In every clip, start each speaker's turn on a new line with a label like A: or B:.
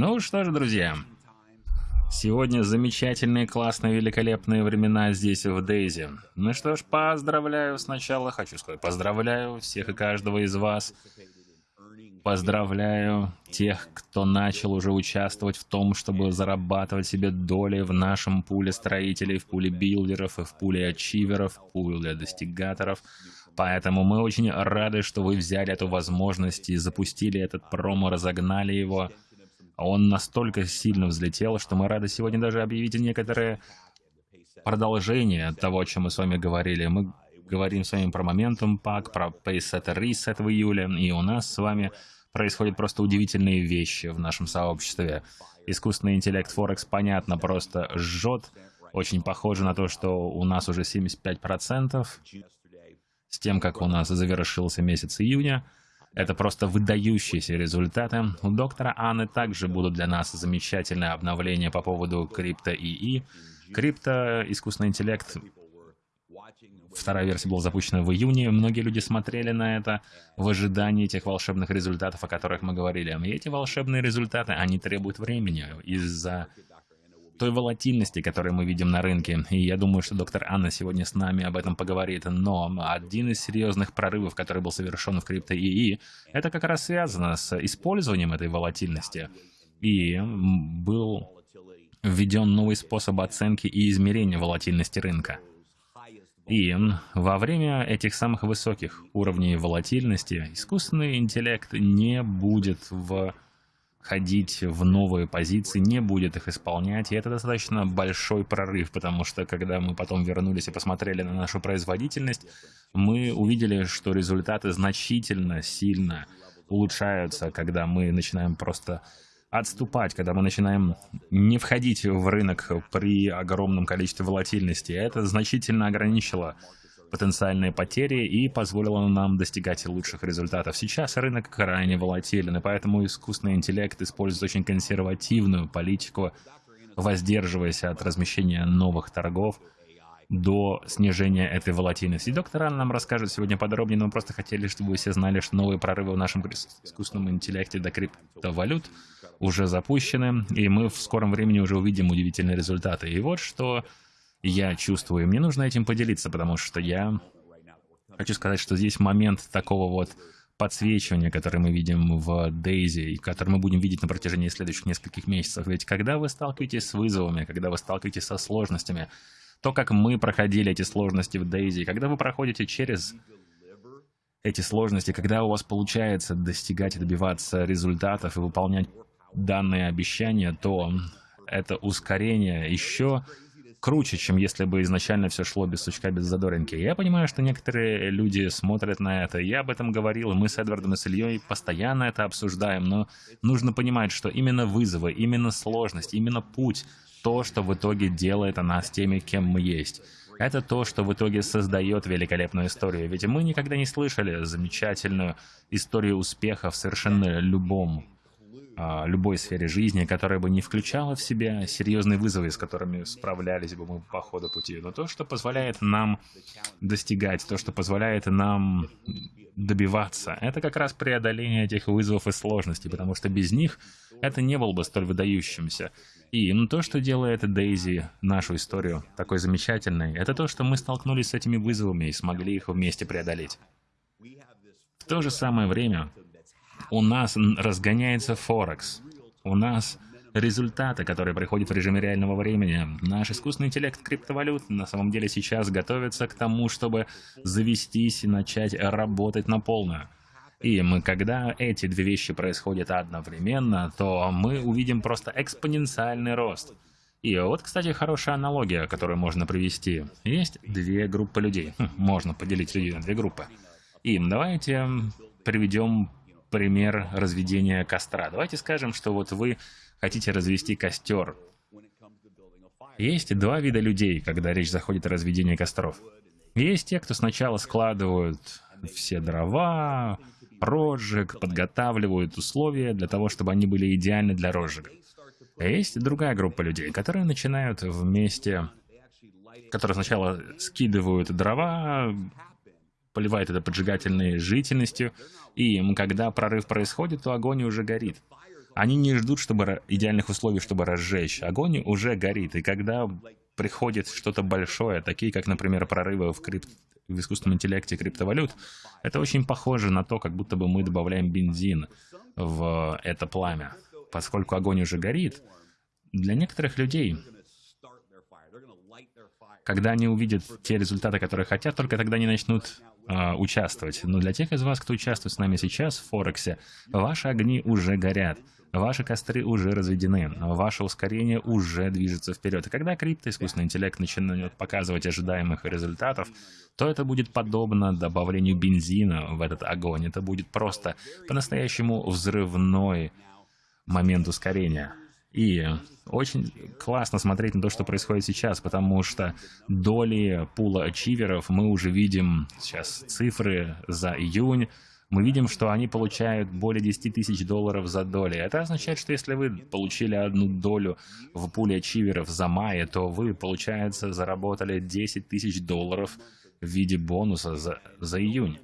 A: Ну что ж, друзья, сегодня замечательные, классные, великолепные времена здесь, в Дейзи. Ну что ж, поздравляю сначала, хочу сказать, поздравляю всех и каждого из вас. Поздравляю тех, кто начал уже участвовать в том, чтобы зарабатывать себе доли в нашем пуле строителей, в пуле билдеров и в пуле ачиверов, в пуле достигаторов. Поэтому мы очень рады, что вы взяли эту возможность и запустили этот промо, разогнали его. Он настолько сильно взлетел, что мы рады сегодня даже объявить некоторые продолжения того, о чем мы с вами говорили. Мы говорим с вами про Momentum Pack, про Payset Reset в июле, и у нас с вами происходят просто удивительные вещи в нашем сообществе. Искусственный интеллект Форекс, понятно, просто жжет. Очень похоже на то, что у нас уже 75% с тем, как у нас завершился месяц июня. Это просто выдающиеся результаты. У доктора Анны также будут для нас замечательные обновления по поводу крипто ИИ. Крипто, искусственный интеллект, вторая версия была запущена в июне. Многие люди смотрели на это в ожидании тех волшебных результатов, о которых мы говорили. И эти волшебные результаты, они требуют времени из-за той волатильности, которую мы видим на рынке. И я думаю, что доктор Анна сегодня с нами об этом поговорит. Но один из серьезных прорывов, который был совершен в крипто ИИ, это как раз связано с использованием этой волатильности. И был введен новый способ оценки и измерения волатильности рынка. И во время этих самых высоких уровней волатильности искусственный интеллект не будет в ходить в новые позиции, не будет их исполнять, и это достаточно большой прорыв, потому что когда мы потом вернулись и посмотрели на нашу производительность, мы увидели, что результаты значительно, сильно улучшаются, когда мы начинаем просто отступать, когда мы начинаем не входить в рынок при огромном количестве волатильности. Это значительно ограничило потенциальные потери и позволило нам достигать лучших результатов. Сейчас рынок крайне волатилен, и поэтому искусственный интеллект использует очень консервативную политику, воздерживаясь от размещения новых торгов до снижения этой волатильности. доктор Анна нам расскажет сегодня подробнее, но мы просто хотели, чтобы вы все знали, что новые прорывы в нашем искусственном интеллекте до криптовалют уже запущены, и мы в скором времени уже увидим удивительные результаты. И вот что я чувствую. Мне нужно этим поделиться, потому что я хочу сказать, что здесь момент такого вот подсвечивания, который мы видим в Дейзи, и который мы будем видеть на протяжении следующих нескольких месяцев. Ведь когда вы сталкиваетесь с вызовами, когда вы сталкиваетесь со сложностями, то, как мы проходили эти сложности в Дейзи, когда вы проходите через эти сложности, когда у вас получается достигать и добиваться результатов и выполнять данные обещания, то это ускорение еще круче, чем если бы изначально все шло без сучка, без задоринки. Я понимаю, что некоторые люди смотрят на это. Я об этом говорил, и мы с Эдвардом и с Ильей постоянно это обсуждаем, но нужно понимать, что именно вызовы, именно сложность, именно путь, то, что в итоге делает нас теми, кем мы есть. Это то, что в итоге создает великолепную историю. Ведь мы никогда не слышали замечательную историю успеха в совершенно любом любой сфере жизни, которая бы не включала в себя серьезные вызовы, с которыми справлялись бы мы по ходу пути, но то, что позволяет нам достигать, то, что позволяет нам добиваться, это как раз преодоление этих вызовов и сложностей, потому что без них это не было бы столь выдающимся. И ну, то, что делает Дейзи нашу историю такой замечательной, это то, что мы столкнулись с этими вызовами и смогли их вместе преодолеть. В то же самое время у нас разгоняется Форекс. У нас результаты, которые приходят в режиме реального времени. Наш искусственный интеллект криптовалют на самом деле сейчас готовится к тому, чтобы завестись и начать работать на полную. И мы, когда эти две вещи происходят одновременно, то мы увидим просто экспоненциальный рост. И вот, кстати, хорошая аналогия, которую можно привести. Есть две группы людей. Хм, можно поделить людей на две группы. И давайте приведем пример разведения костра. Давайте скажем, что вот вы хотите развести костер. Есть два вида людей, когда речь заходит о разведении костров. Есть те, кто сначала складывают все дрова, розжиг, подготавливают условия для того, чтобы они были идеальны для розжига. А есть другая группа людей, которые начинают вместе, которые сначала скидывают дрова, поливает это поджигательной жительностью, и когда прорыв происходит, то огонь уже горит. Они не ждут чтобы идеальных условий, чтобы разжечь. Огонь уже горит, и когда приходит что-то большое, такие как, например, прорывы в, крип... в искусственном интеллекте криптовалют, это очень похоже на то, как будто бы мы добавляем бензин в это пламя. Поскольку огонь уже горит, для некоторых людей когда они увидят те результаты, которые хотят, только тогда они начнут э, участвовать. Но для тех из вас, кто участвует с нами сейчас в Форексе, ваши огни уже горят. Ваши костры уже разведены, ваше ускорение уже движется вперед. И когда крипто, искусственный интеллект начинает показывать ожидаемых результатов, то это будет подобно добавлению бензина в этот огонь. Это будет просто по-настоящему взрывной момент ускорения. И очень классно смотреть на то, что происходит сейчас, потому что доли пула ачиверов мы уже видим сейчас цифры за июнь, мы видим, что они получают более 10 тысяч долларов за доли. Это означает, что если вы получили одну долю в пуле ачиверов за мая, то вы, получается, заработали 10 тысяч долларов в виде бонуса за, за июнь.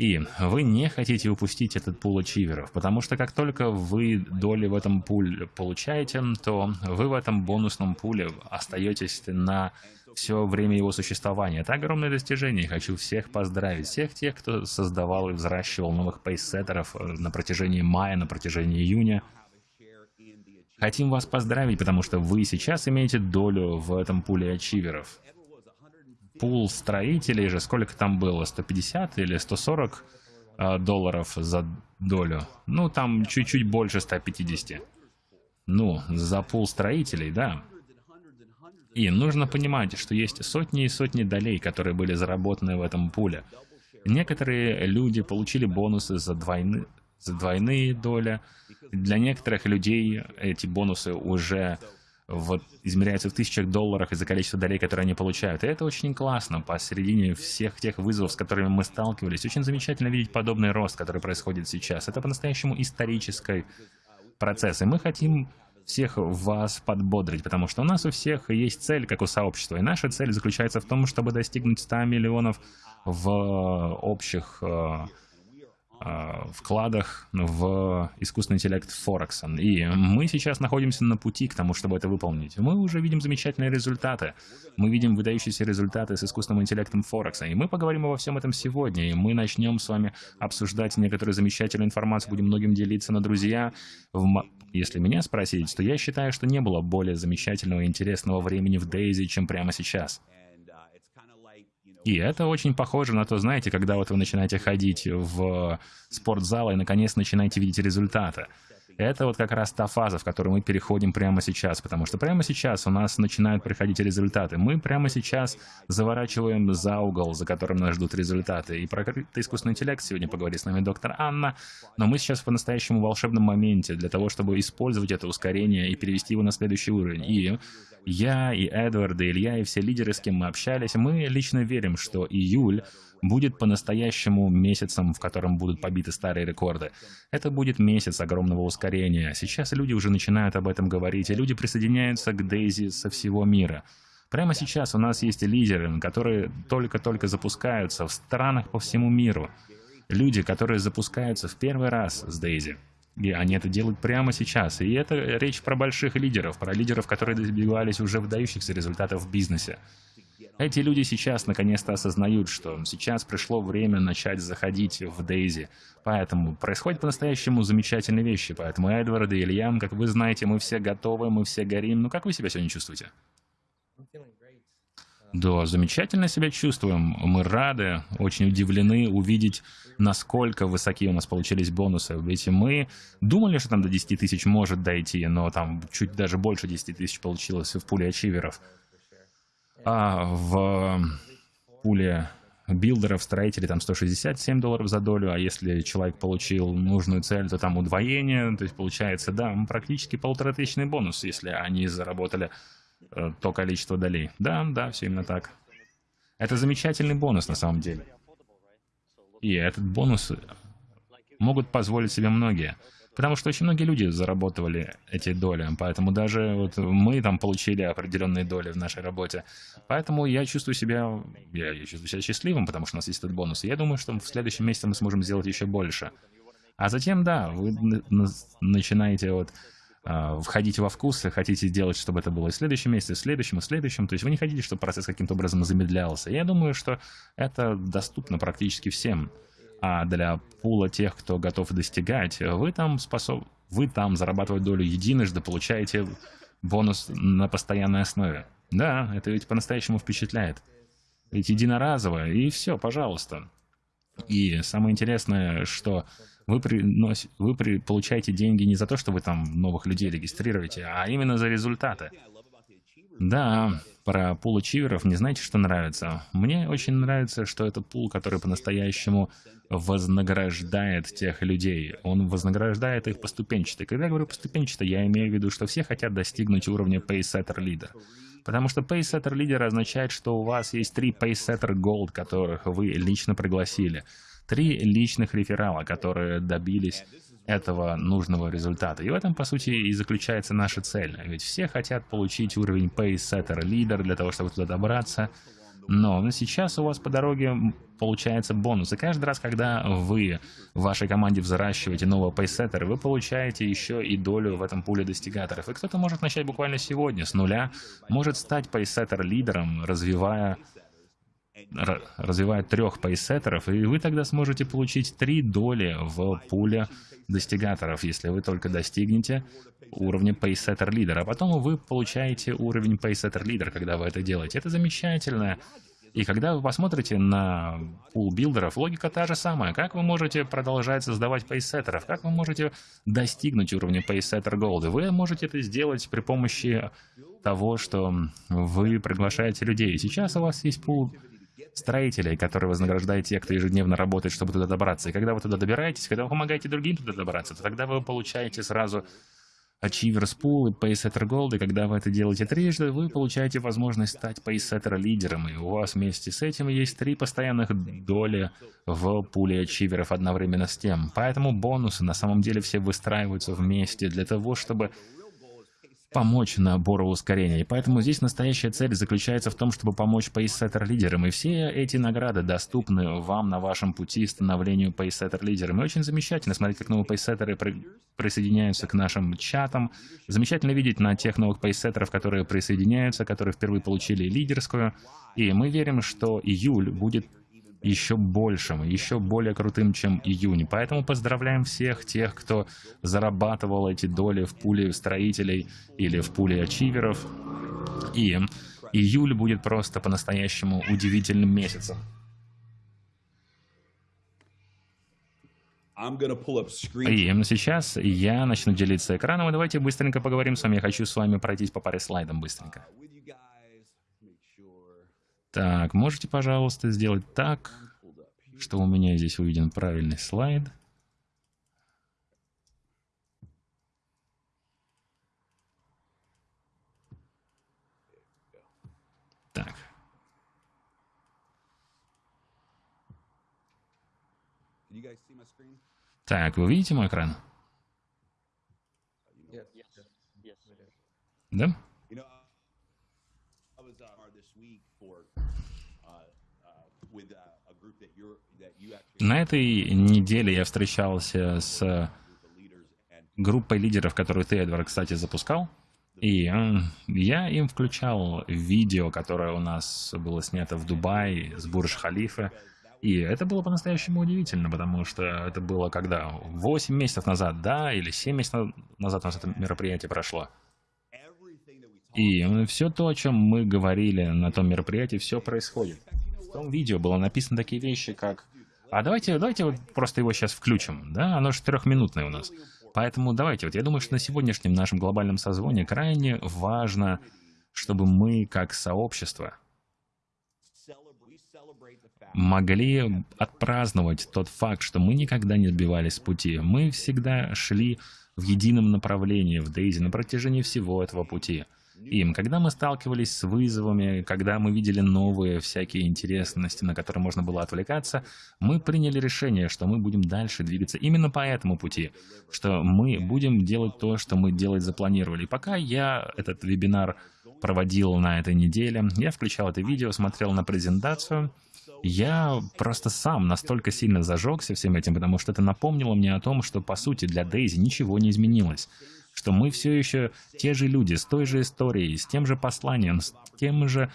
A: И вы не хотите упустить этот пул ачиверов, потому что как только вы доли в этом пуле получаете, то вы в этом бонусном пуле остаетесь на все время его существования. Это огромное достижение. Хочу всех поздравить. Всех тех, кто создавал и взращивал новых пейсеттеров э, на протяжении мая, на протяжении июня. Хотим вас поздравить, потому что вы сейчас имеете долю в этом пуле ачиверов пул строителей же, сколько там было, 150 или 140 э, долларов за долю? Ну, там чуть-чуть больше 150. Ну, за пул строителей, да. И нужно понимать, что есть сотни и сотни долей, которые были заработаны в этом пуле. Некоторые люди получили бонусы за, двойны, за двойные доли. Для некоторых людей эти бонусы уже вот измеряются в тысячах долларах из-за количества долей, которые они получают. И это очень классно посередине всех тех вызовов, с которыми мы сталкивались. Очень замечательно видеть подобный рост, который происходит сейчас. Это по-настоящему исторический процесс. И мы хотим всех вас подбодрить, потому что у нас у всех есть цель, как у сообщества. И наша цель заключается в том, чтобы достигнуть 100 миллионов в общих э, Э, вкладах в искусственный интеллект Форекса. И мы сейчас находимся на пути к тому, чтобы это выполнить. Мы уже видим замечательные результаты. Мы видим выдающиеся результаты с искусственным интеллектом Форекса. И мы поговорим обо всем этом сегодня. И мы начнем с вами обсуждать некоторую замечательную информацию, будем многим делиться. на друзья, если меня спросить, то я считаю, что не было более замечательного и интересного времени в Дейзи, чем прямо сейчас. И это очень похоже на то, знаете, когда вот вы начинаете ходить в спортзал и наконец начинаете видеть результаты. Это вот как раз та фаза, в которую мы переходим прямо сейчас, потому что прямо сейчас у нас начинают приходить результаты. Мы прямо сейчас заворачиваем за угол, за которым нас ждут результаты. И про искусственный интеллект сегодня поговорит с нами доктор Анна, но мы сейчас в по-настоящему волшебном моменте для того, чтобы использовать это ускорение и перевести его на следующий уровень. И я, и Эдвард, и Илья, и все лидеры, с кем мы общались, мы лично верим, что июль будет по-настоящему месяцем, в котором будут побиты старые рекорды. Это будет месяц огромного ускорения. Сейчас люди уже начинают об этом говорить, и люди присоединяются к Дейзи со всего мира. Прямо сейчас у нас есть лидеры, которые только-только запускаются в странах по всему миру. Люди, которые запускаются в первый раз с Дейзи. И они это делают прямо сейчас. И это речь про больших лидеров, про лидеров, которые добивались уже выдающихся результатов в бизнесе. Эти люди сейчас наконец-то осознают, что сейчас пришло время начать заходить в Дейзи. Поэтому происходят по-настоящему замечательные вещи. Поэтому Эдвард и Ильям, как вы знаете, мы все готовы, мы все горим. Ну как вы себя сегодня чувствуете? Да, замечательно себя чувствуем. Мы рады, очень удивлены увидеть, насколько высоки у нас получились бонусы. Ведь мы думали, что там до 10 тысяч может дойти, но там чуть даже больше 10 тысяч получилось в пуле ачиверов. А в пуле билдеров, строителей там 167 долларов за долю, а если человек получил нужную цель, то там удвоение, то есть получается, да, практически полуторатысячный бонус, если они заработали то количество долей. Да, да, все именно так. Это замечательный бонус на самом деле. И этот бонус могут позволить себе многие. Потому что очень многие люди заработали эти доли, поэтому даже вот мы там получили определенные доли в нашей работе. Поэтому я чувствую себя, я, я чувствую себя счастливым, потому что у нас есть этот бонус. Я думаю, что в следующем месяце мы сможем сделать еще больше. А затем, да, вы начинаете вот а, входить во вкус, хотите делать, чтобы это было и в следующем месяце, и в следующем, и в следующем. То есть вы не хотите, чтобы процесс каким-то образом замедлялся. Я думаю, что это доступно практически всем. А для пула тех, кто готов достигать, вы там способ... вы там зарабатывать долю единожды, получаете бонус на постоянной основе. Да, это ведь по-настоящему впечатляет. Ведь единоразово, и все, пожалуйста. И самое интересное, что вы, принос... вы при... получаете деньги не за то, что вы там новых людей регистрируете, а именно за результаты. Да, про пул ачиверов не знаете, что нравится? Мне очень нравится, что это пул, который по-настоящему вознаграждает тех людей. Он вознаграждает их поступенчато. Когда я говорю поступенчато, я имею в виду, что все хотят достигнуть уровня Paysetter Leader. Потому что Paysetter Leader означает, что у вас есть три Paysetter Gold, которых вы лично пригласили. Три личных реферала, которые добились этого нужного результата. И в этом, по сути, и заключается наша цель. Ведь все хотят получить уровень Paysetter Leader для того, чтобы туда добраться. Но сейчас у вас по дороге получается бонус. И каждый раз, когда вы в вашей команде взращиваете нового пейсеттера, вы получаете еще и долю в этом пуле достигаторов. И кто-то может начать буквально сегодня, с нуля, может стать пейсеттер-лидером, развивая развивая трех пейсеттеров, и вы тогда сможете получить три доли в пуле достигаторов, если вы только достигнете уровня Paysetter Leader. А потом вы получаете уровень Paysetter Leader, когда вы это делаете. Это замечательно. И когда вы посмотрите на пул билдеров, логика та же самая. Как вы можете продолжать создавать пейсеттеров? Как вы можете достигнуть уровня Paysetter Gold? Вы можете это сделать при помощи того, что вы приглашаете людей. Сейчас у вас есть пул строителей, которые вознаграждают тех, кто ежедневно работает, чтобы туда добраться. И когда вы туда добираетесь, когда вы помогаете другим туда добраться, то тогда вы получаете сразу Achievers Pool и Paysetter Gold, и когда вы это делаете трижды, вы получаете возможность стать Paysetter лидером, и у вас вместе с этим есть три постоянных доли в пуле ачиверов одновременно с тем. Поэтому бонусы на самом деле все выстраиваются вместе для того, чтобы помочь набору ускорения. И поэтому здесь настоящая цель заключается в том, чтобы помочь пейсеттер лидерам. И все эти награды доступны вам на вашем пути становлению пейсеттер лидером. И очень замечательно смотреть, как новые пейсеттеры при... присоединяются к нашим чатам. Замечательно видеть на тех новых пейсеттеров, которые присоединяются, которые впервые получили лидерскую. И мы верим, что июль будет еще большим, еще более крутым, чем июнь. Поэтому поздравляем всех тех, кто зарабатывал эти доли в пуле строителей или в пуле ачиверов. И июль будет просто по-настоящему удивительным месяцем. И сейчас я начну делиться экраном, и давайте быстренько поговорим с вами. Я хочу с вами пройтись по паре слайдам быстренько. Так, можете, пожалуйста, сделать так, что у меня здесь увиден правильный слайд. Так. Так, вы видите мой экран? Да? На этой неделе я встречался с группой лидеров, которую ты, Эдвард, кстати, запускал. И я им включал видео, которое у нас было снято в Дубае с Бурж-Халифа. И это было по-настоящему удивительно, потому что это было когда? 8 месяцев назад, да, или 7 месяцев назад у нас это мероприятие прошло. И все то, о чем мы говорили на том мероприятии, все происходит. В том видео было написано такие вещи, как а давайте, давайте вот просто его сейчас включим, да, оно же трехминутное у нас. Поэтому давайте, вот я думаю, что на сегодняшнем нашем глобальном созвоне крайне важно, чтобы мы как сообщество могли отпраздновать тот факт, что мы никогда не сбивались с пути. Мы всегда шли в едином направлении в Дейзи на протяжении всего этого пути им. Когда мы сталкивались с вызовами, когда мы видели новые всякие интересности, на которые можно было отвлекаться, мы приняли решение, что мы будем дальше двигаться именно по этому пути, что мы будем делать то, что мы делать запланировали. пока я этот вебинар проводил на этой неделе, я включал это видео, смотрел на презентацию, Я просто сам настолько сильно зажегся всем этим, потому что это напомнило мне о том, что, по сути, для Дейзи ничего не изменилось. Что мы все еще те же люди, с той же историей, с тем же посланием, с тем же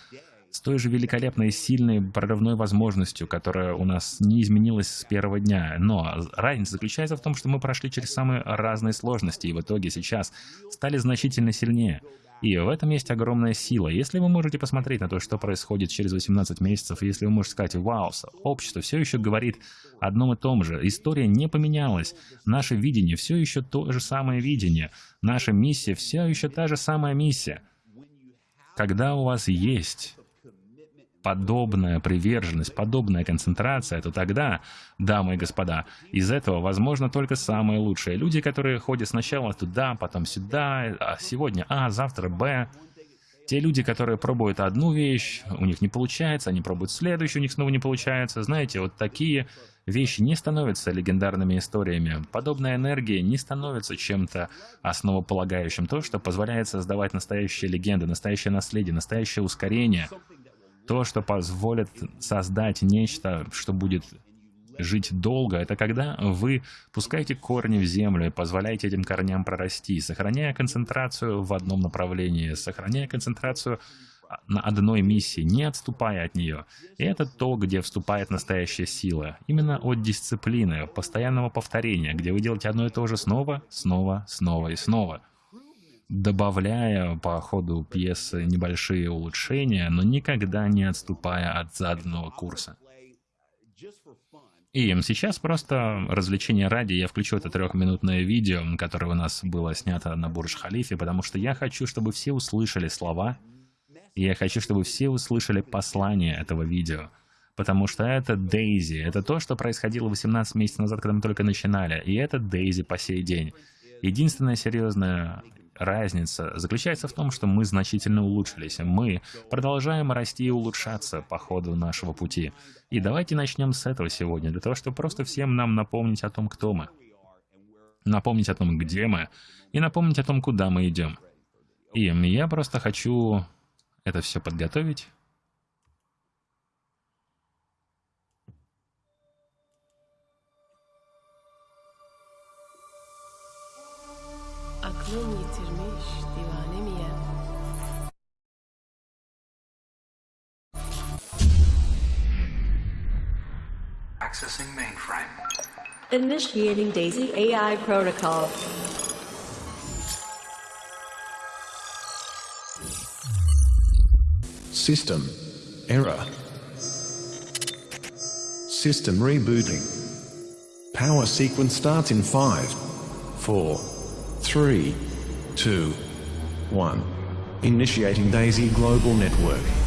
A: с той же великолепной, сильной прорывной возможностью, которая у нас не изменилась с первого дня. Но разница заключается в том, что мы прошли через самые разные сложности и в итоге сейчас стали значительно сильнее. И в этом есть огромная сила. Если вы можете посмотреть на то, что происходит через 18 месяцев, если вы можете сказать, вау, общество все еще говорит одном и том же, история не поменялась, наше видение все еще то же самое видение, наша миссия все еще та же самая миссия. Когда у вас есть подобная приверженность, подобная концентрация, то тогда, дамы и господа, из этого возможно только самое лучшее. Люди, которые ходят сначала туда, потом сюда, а сегодня А, завтра Б. Те люди, которые пробуют одну вещь, у них не получается, они пробуют следующую, у них снова не получается. Знаете, вот такие вещи не становятся легендарными историями. Подобная энергия не становится чем-то основополагающим. То, что позволяет создавать настоящие легенды, настоящее наследие, настоящее ускорение — то, что позволит создать нечто, что будет жить долго, это когда вы пускаете корни в землю и позволяете этим корням прорасти, сохраняя концентрацию в одном направлении, сохраняя концентрацию на одной миссии, не отступая от нее. И это то, где вступает настоящая сила. Именно от дисциплины, постоянного повторения, где вы делаете одно и то же снова, снова, снова и снова добавляя по ходу пьесы небольшие улучшения, но никогда не отступая от заданного курса. И сейчас просто развлечение ради я включу это трехминутное видео, которое у нас было снято на Бурдж-Халифе, потому что я хочу, чтобы все услышали слова, и я хочу, чтобы все услышали послание этого видео. Потому что это Дейзи, это то, что происходило 18 месяцев назад, когда мы только начинали, и это Дейзи по сей день. Единственная серьезная разница заключается в том, что мы значительно улучшились. Мы продолжаем расти и улучшаться по ходу нашего пути. И давайте начнем с этого сегодня, для того, чтобы просто всем нам напомнить о том, кто мы. Напомнить о том, где мы, и напомнить о том, куда мы идем. И я просто хочу это все подготовить.
B: Accessing mainframe. Initiating DAISY AI protocol.
C: System error. System rebooting. Power sequence starts in 5, 4, 3, 2, 1. Initiating DAISY Global Network.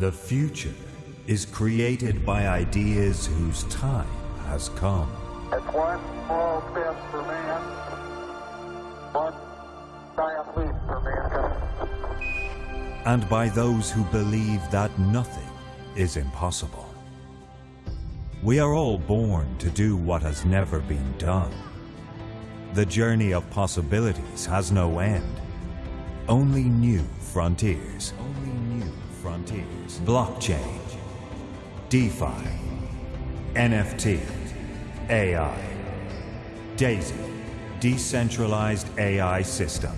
D: The future is created by ideas whose time has come.
E: It's one small step for man, one giant leap for mankind.
D: And by those who believe that nothing is impossible. We are all born to do what has never been done. The journey of possibilities has no end, only new frontiers. Only new frontiers. Blockchain, DeFi, NFT, AI. DAISY, Decentralized AI System,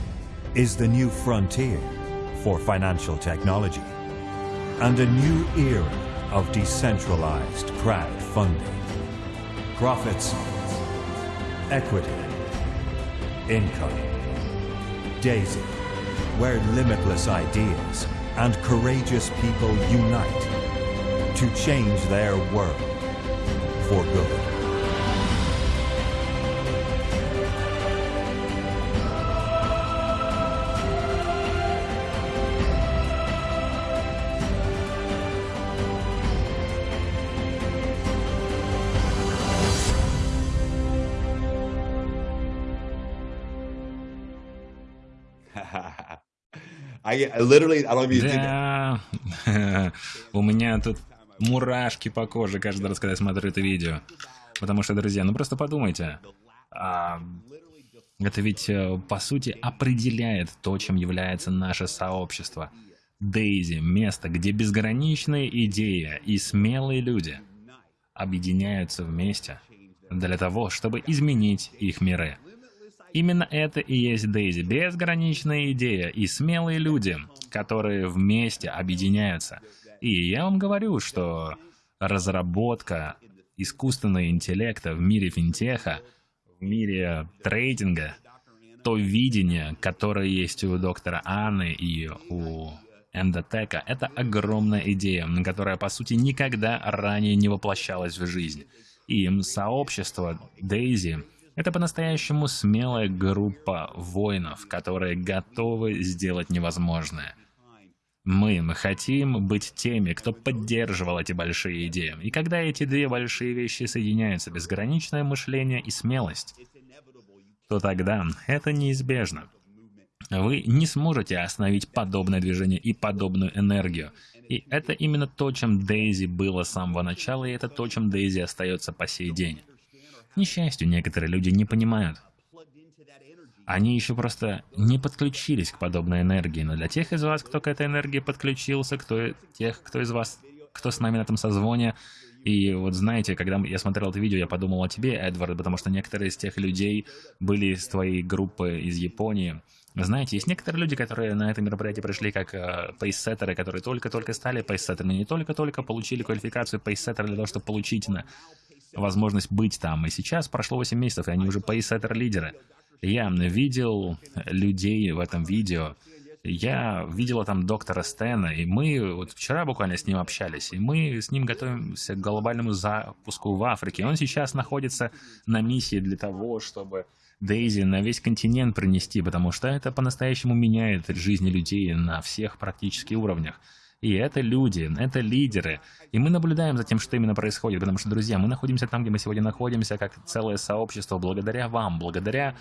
D: is the new frontier for financial technology and a new era of decentralized crowdfunding. Profits, equity, income. DAISY, where limitless ideas and courageous people unite to change their world for good.
F: I, I literally, I don't even think.
A: Да, у меня тут мурашки по коже каждый раз, когда я смотрю это видео. Потому что, друзья, ну просто подумайте. А, это ведь, э, по сути, определяет то, чем является наше сообщество. Дейзи — место, где безграничные идеи и смелые люди объединяются вместе для того, чтобы изменить их миры. Именно это и есть Дейзи. Безграничная идея и смелые люди, которые вместе объединяются. И я вам говорю, что разработка искусственного интеллекта в мире финтеха, в мире трейдинга, то видение, которое есть у доктора Анны и у эндотека, это огромная идея, которая, по сути, никогда ранее не воплощалась в жизнь. И сообщество Дейзи это по-настоящему смелая группа воинов, которые готовы сделать невозможное. Мы, мы хотим быть теми, кто поддерживал эти большие идеи. И когда эти две большие вещи соединяются, безграничное мышление и смелость, то тогда это неизбежно. Вы не сможете остановить подобное движение и подобную энергию. И это именно то, чем Дейзи было с самого начала, и это то, чем Дейзи остается по сей день. Несчастью, некоторые люди не понимают. Они еще просто не подключились к подобной энергии, но для тех из вас, кто к этой энергии подключился, кто тех, кто из вас, кто с нами на этом созвоне, и вот знаете, когда я смотрел это видео, я подумал о тебе, Эдвард, потому что некоторые из тех людей были из твоей группы из Японии. Знаете, есть некоторые люди, которые на это мероприятие пришли как э, пейсеттеры, которые только-только стали пейсеттерами, не только-только получили квалификацию пейсеттера для того, чтобы получить на возможность быть там. И сейчас прошло 8 месяцев, и они уже пейсеттер-лидеры. Я видел людей в этом видео, я видела там доктора Стэна, и мы вот вчера буквально с ним общались, и мы с ним готовимся к глобальному запуску в Африке. Он сейчас находится на миссии для того, чтобы Дейзи на весь континент принести, потому что это по-настоящему меняет жизни людей на всех практически уровнях. И это люди, это лидеры. И мы наблюдаем за тем, что именно происходит, потому что, друзья, мы находимся там, где мы сегодня находимся, как целое сообщество, благодаря вам, благодаря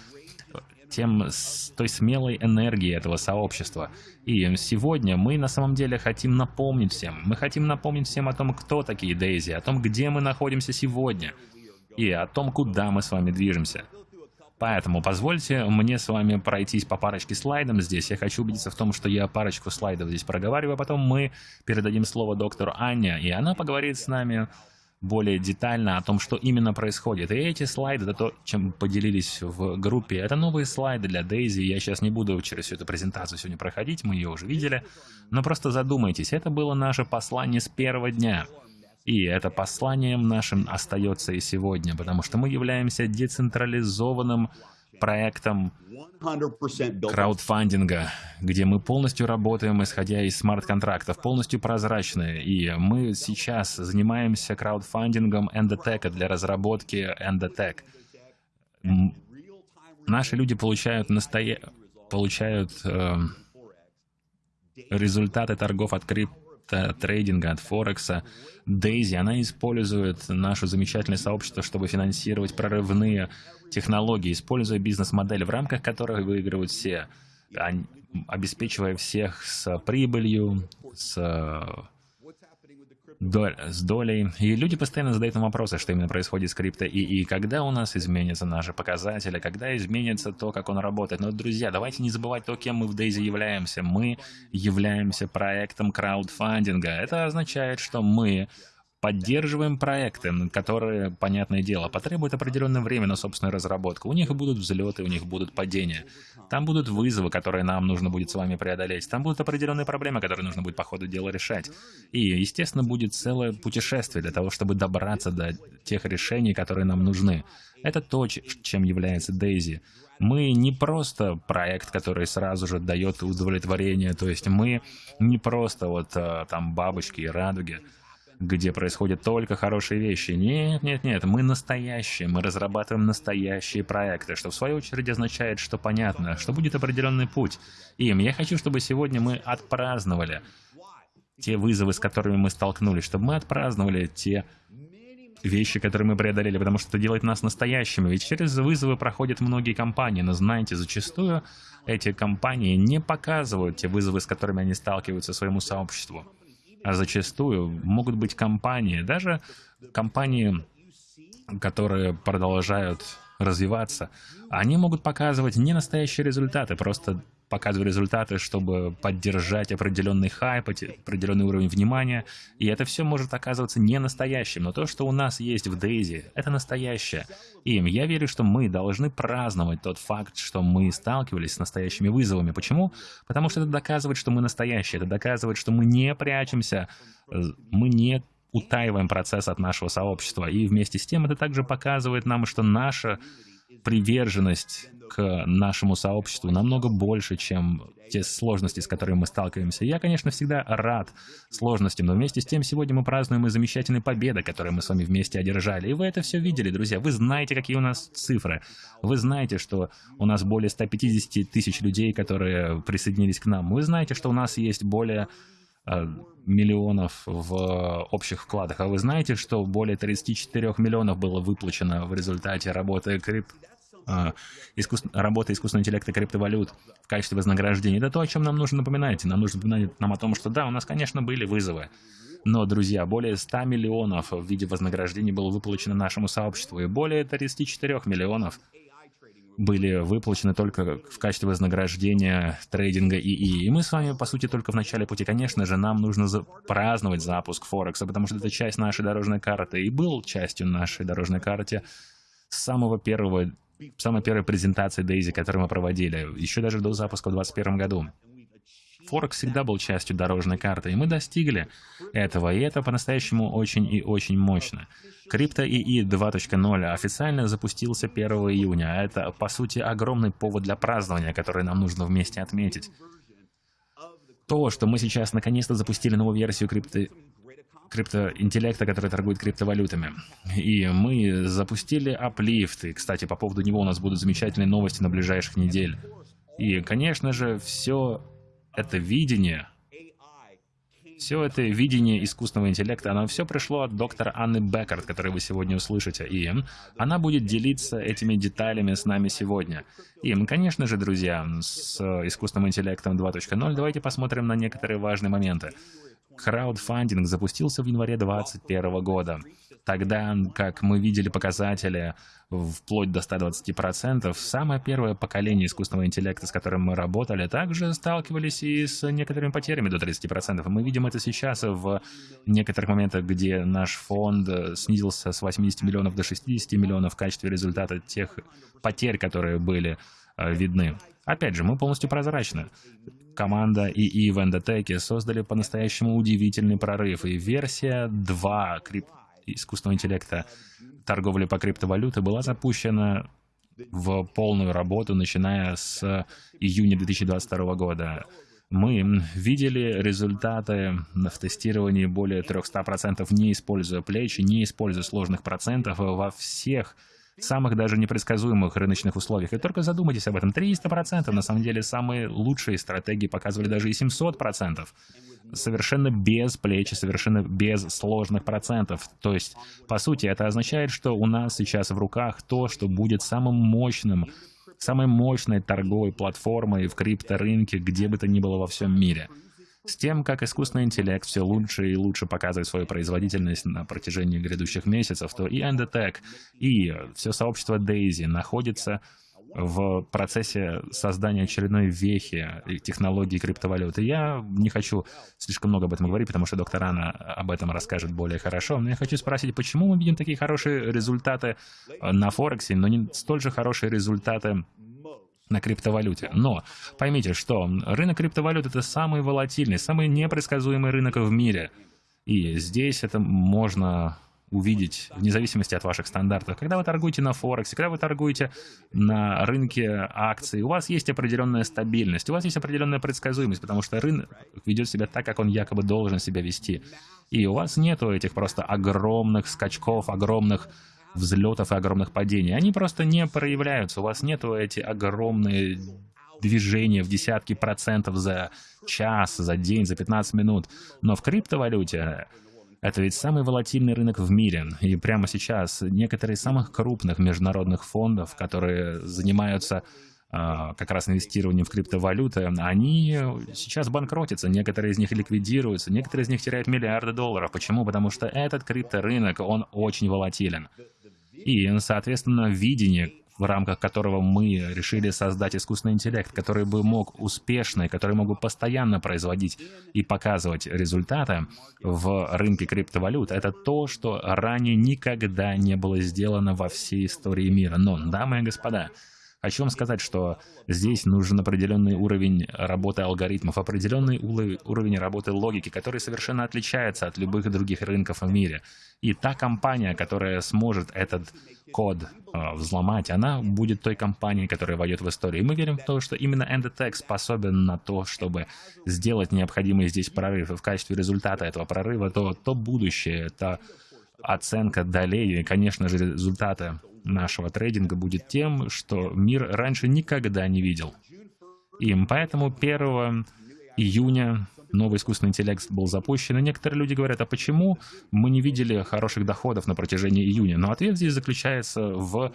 A: тем, той смелой энергии этого сообщества. И сегодня мы на самом деле хотим напомнить всем, мы хотим напомнить всем о том, кто такие Дейзи, о том, где мы находимся сегодня, и о том, куда мы с вами движемся. Поэтому позвольте мне с вами пройтись по парочке слайдов здесь. Я хочу убедиться в том, что я парочку слайдов здесь проговариваю, а потом мы передадим слово доктору Анне, и она поговорит с нами более детально о том, что именно происходит. И эти слайды, это то, чем поделились в группе, это новые слайды для Дейзи. Я сейчас не буду через всю эту презентацию сегодня проходить, мы ее уже видели. Но просто задумайтесь, это было наше послание с первого дня. И это посланием нашим остается и сегодня, потому что мы являемся децентрализованным проектом краудфандинга, где мы полностью работаем, исходя из смарт-контрактов, полностью прозрачные. И мы сейчас занимаемся краудфандингом Endotech для разработки Endotech. Наши люди получают, настоя... получают э, результаты торгов от крип от трейдинга, от Форекса. Дейзи, она использует наше замечательное сообщество, чтобы финансировать прорывные технологии, используя бизнес-модель, в рамках которой выигрывают все, обеспечивая всех с прибылью, с доль, с долей. И люди постоянно задают нам вопросы, что именно происходит с крипто, и, и когда у нас изменятся наши показатели, когда изменится то, как он работает. Но, друзья, давайте не забывать то, кем мы в Дейзи являемся. Мы являемся проектом краудфандинга. Это означает, что мы поддерживаем проекты, которые, понятное дело, потребуют определенное время на собственную разработку. У них будут взлеты, у них будут падения. Там будут вызовы, которые нам нужно будет с вами преодолеть. Там будут определенные проблемы, которые нужно будет по ходу дела решать. И, естественно, будет целое путешествие для того, чтобы добраться до тех решений, которые нам нужны. Это то, чем является Дейзи. Мы не просто проект, который сразу же дает удовлетворение, то есть мы не просто вот э, там бабочки и радуги где происходят только хорошие вещи. Нет, нет, нет, мы настоящие, мы разрабатываем настоящие проекты, что в свою очередь означает, что понятно, что будет определенный путь. Им я хочу, чтобы сегодня мы отпраздновали те вызовы, с которыми мы столкнулись, чтобы мы отпраздновали те вещи, которые мы преодолели, потому что это делает нас настоящими. Ведь через вызовы проходят многие компании, но знаете, зачастую эти компании не показывают те вызовы, с которыми они сталкиваются своему сообществу. А зачастую могут быть компании, даже компании, которые продолжают развиваться, они могут показывать не настоящие результаты, просто показываю результаты, чтобы поддержать определенный хайп, определенный уровень внимания, и это все может оказываться не настоящим, но то, что у нас есть в Дейзи, это настоящее. И я верю, что мы должны праздновать тот факт, что мы сталкивались с настоящими вызовами. Почему? Потому что это доказывает, что мы настоящие, это доказывает, что мы не прячемся, э, мы не утаиваем процесс от нашего сообщества. И вместе с тем это также показывает нам, что наша приверженность к нашему сообществу намного больше, чем те сложности, с которыми мы сталкиваемся. Я, конечно, всегда рад сложностям, но вместе с тем сегодня мы празднуем и замечательные победы, которые мы с вами вместе одержали. И вы это все видели, друзья. Вы знаете, какие у нас цифры. Вы знаете, что у нас более 150 тысяч людей, которые присоединились к нам. Вы знаете, что у нас есть более миллионов в общих вкладах. А вы знаете, что более 34 миллионов было выплачено в результате работы крип э, искус... работы искусственного интеллекта криптовалют в качестве вознаграждения. Это то, о чем нам нужно напоминать. Нам нужно напоминать нам о том, что да, у нас, конечно, были вызовы. Но, друзья, более 100 миллионов в виде вознаграждений было выплачено нашему сообществу, и более 34 миллионов были выплачены только в качестве вознаграждения трейдинга ИИ. И мы с вами, по сути, только в начале пути. Конечно же, нам нужно за праздновать запуск Форекса, потому что это часть нашей дорожной карты. И был частью нашей дорожной карты с самого первого самой первой презентации Дейзи, которую мы проводили, еще даже до запуска в 2021 году. Форекс всегда был частью дорожной карты, и мы достигли этого, и это по-настоящему очень и очень мощно. Крипто ИИ 2.0 официально запустился 1 июня, а это, по сути, огромный повод для празднования, который нам нужно вместе отметить. То, что мы сейчас наконец-то запустили новую версию крипто криптоинтеллекта, который торгует криптовалютами. И мы запустили Uplift. И, кстати, по поводу него у нас будут замечательные новости на ближайших недель. И, конечно же, все это видение, все это видение искусственного интеллекта, оно все пришло от доктора Анны Беккард, которую вы сегодня услышите. И она будет делиться этими деталями с нами сегодня. И, конечно же, друзья, с искусственным интеллектом 2.0 давайте посмотрим на некоторые важные моменты. Краудфандинг запустился в январе 2021 года. Тогда, как мы видели показатели вплоть до 120%, самое первое поколение искусственного интеллекта, с которым мы работали, также сталкивались и с некоторыми потерями до 30%. Мы видим это сейчас в некоторых моментах, где наш фонд снизился с 80 миллионов до 60 миллионов в качестве результата тех потерь, которые были э, видны. Опять же, мы полностью прозрачны. Команда ИИ в Эндотеке создали по-настоящему удивительный прорыв, и версия 2 крип... искусственного интеллекта торговли по криптовалюте была запущена в полную работу, начиная с июня 2022 года. Мы видели результаты в тестировании более 300%, не используя плечи, не используя сложных процентов во всех самых даже непредсказуемых рыночных условиях. И только задумайтесь об этом. 300% на самом деле самые лучшие стратегии показывали даже и 700%. Совершенно без плечи, совершенно без сложных процентов. То есть, по сути, это означает, что у нас сейчас в руках то, что будет самым мощным, самой мощной торговой платформой в крипторынке, где бы то ни было во всем мире. С тем, как искусственный интеллект все лучше и лучше показывает свою производительность на протяжении грядущих месяцев, то и Endotech, и все сообщество Daisy находится в процессе создания очередной вехи технологии криптовалюты. Я не хочу слишком много об этом говорить, потому что доктор Анна об этом расскажет более хорошо. Но я хочу спросить, почему мы видим такие хорошие результаты на Форексе, но не столь же хорошие результаты на криптовалюте. Но поймите, что рынок криптовалют — это самый волатильный, самый непредсказуемый рынок в мире. И здесь это можно увидеть вне зависимости от ваших стандартов. Когда вы торгуете на Форексе, когда вы торгуете на рынке акций, у вас есть определенная стабильность, у вас есть определенная предсказуемость, потому что рынок ведет себя так, как он якобы должен себя вести. И у вас нету этих просто огромных скачков, огромных взлетов и огромных падений. Они просто не проявляются. У вас нету эти огромные движения в десятки процентов за час, за день, за 15 минут. Но в криптовалюте это ведь самый волатильный рынок в мире. И прямо сейчас некоторые из самых крупных международных фондов, которые занимаются как раз инвестированием в криптовалюты, они сейчас банкротятся, некоторые из них ликвидируются, некоторые из них теряют миллиарды долларов. Почему? Потому что этот крипторынок, он очень волатилен. И, соответственно, видение, в рамках которого мы решили создать искусственный интеллект, который бы мог успешно, который мог бы постоянно производить и показывать результаты в рынке криптовалют, это то, что ранее никогда не было сделано во всей истории мира. Но, дамы и господа, Хочу вам сказать, что здесь нужен определенный уровень работы алгоритмов, определенный уровень работы логики, который совершенно отличается от любых других рынков в мире. И та компания, которая сможет этот код э, взломать, она будет той компанией, которая войдет в историю. И мы верим в то, что именно Endotech способен на то, чтобы сделать необходимый здесь прорыв. И в качестве результата этого прорыва то, то будущее, это оценка долей и, конечно же, результаты нашего трейдинга будет тем, что мир раньше никогда не видел. И поэтому 1 июня новый искусственный интеллект был запущен, и некоторые люди говорят, а почему мы не видели хороших доходов на протяжении июня? Но ответ здесь заключается в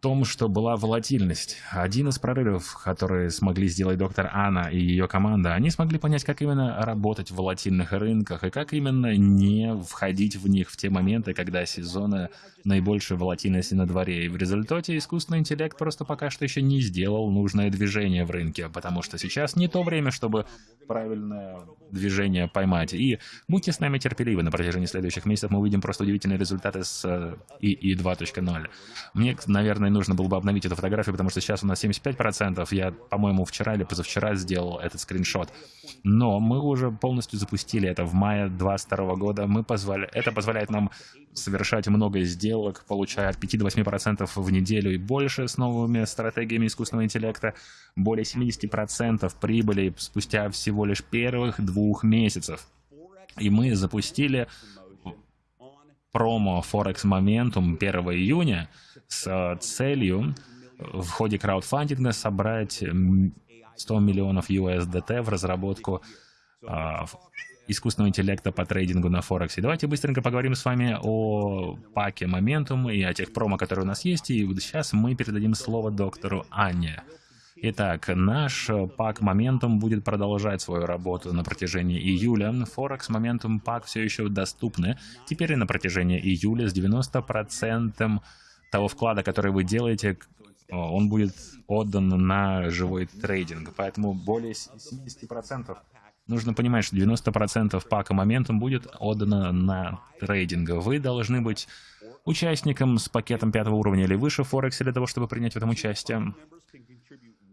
A: том, что была волатильность. Один из прорывов, которые смогли сделать доктор Анна и ее команда, они смогли понять, как именно работать в волатильных рынках и как именно не входить в них в те моменты, когда сезоны наибольшей волатильности на дворе. И в результате искусственный интеллект просто пока что еще не сделал нужное движение в рынке, потому что сейчас не то время, чтобы правильное движение поймать. И будьте с нами терпеливы, на протяжении следующих месяцев мы увидим просто удивительные результаты с ИИ 2.0. Мне, наверное, нужно было бы обновить эту фотографию, потому что сейчас у нас 75%. Я, по-моему, вчера или позавчера сделал этот скриншот. Но мы уже полностью запустили это в мае 2022 года. Мы позволи... Это позволяет нам совершать много сделок, получая от 5 до 8% в неделю и больше с новыми стратегиями искусственного интеллекта, более 70% прибыли спустя всего лишь первых двух месяцев. И мы запустили промо Forex Momentum 1 июня с целью в ходе краудфандинга собрать 100 миллионов USDT в разработку а, искусственного интеллекта по трейдингу на Форексе. Давайте быстренько поговорим с вами о паке Momentum и о тех промо, которые у нас есть. И сейчас мы передадим слово доктору Анне. Итак, наш пак Momentum будет продолжать свою работу на протяжении июля. Форекс Momentum пак все еще доступны. Теперь и на протяжении июля с 90% того вклада, который вы делаете, он будет отдан на живой трейдинг. Поэтому более 70% Нужно понимать, что 90% пака моментом будет отдано на трейдинг. Вы должны быть участником с пакетом пятого уровня или выше Форекс для того, чтобы принять в этом участие.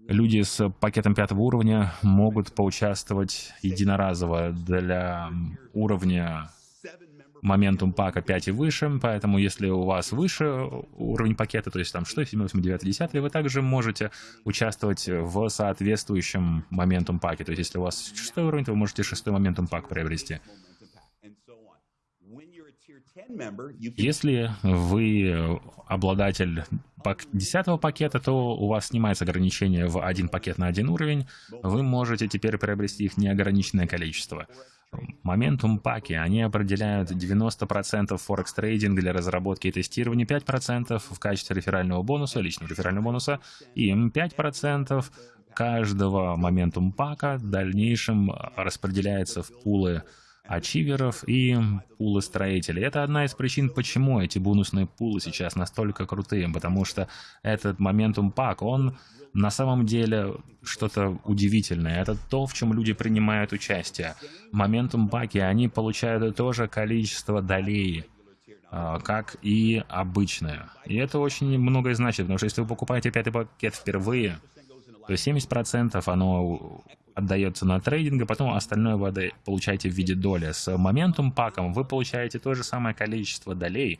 A: Люди с пакетом пятого уровня могут поучаствовать единоразово для уровня моментум пака 5 и выше, поэтому если у вас выше уровень пакета, то есть там 6, 7, 8, 9, 10, вы также можете участвовать в соответствующем моментум паке. То есть если у вас 6 уровень, то вы можете 6 моментум пак приобрести. Если вы обладатель 10 пакета, то у вас снимается ограничение в один пакет на один уровень. Вы можете теперь приобрести их неограниченное количество. Моментум паки, они определяют 90% форекс трейдинг для разработки и тестирования, 5% в качестве реферального бонуса, личного реферального бонуса, и 5% каждого моментум пака в дальнейшем распределяется в пулы ачиверов и пулы строителей. Это одна из причин, почему эти бонусные пулы сейчас настолько крутые, потому что этот моментум пак, он на самом деле что-то удивительное. Это то, в чем люди принимают участие. Моментум паки, они получают то же количество долей, а, как и обычное. И это очень многое значит, потому что если вы покупаете пятый пакет впервые, то 70% оно отдается на трейдинг, а потом остальное вы получаете в виде доли. С моментум паком вы получаете то же самое количество долей,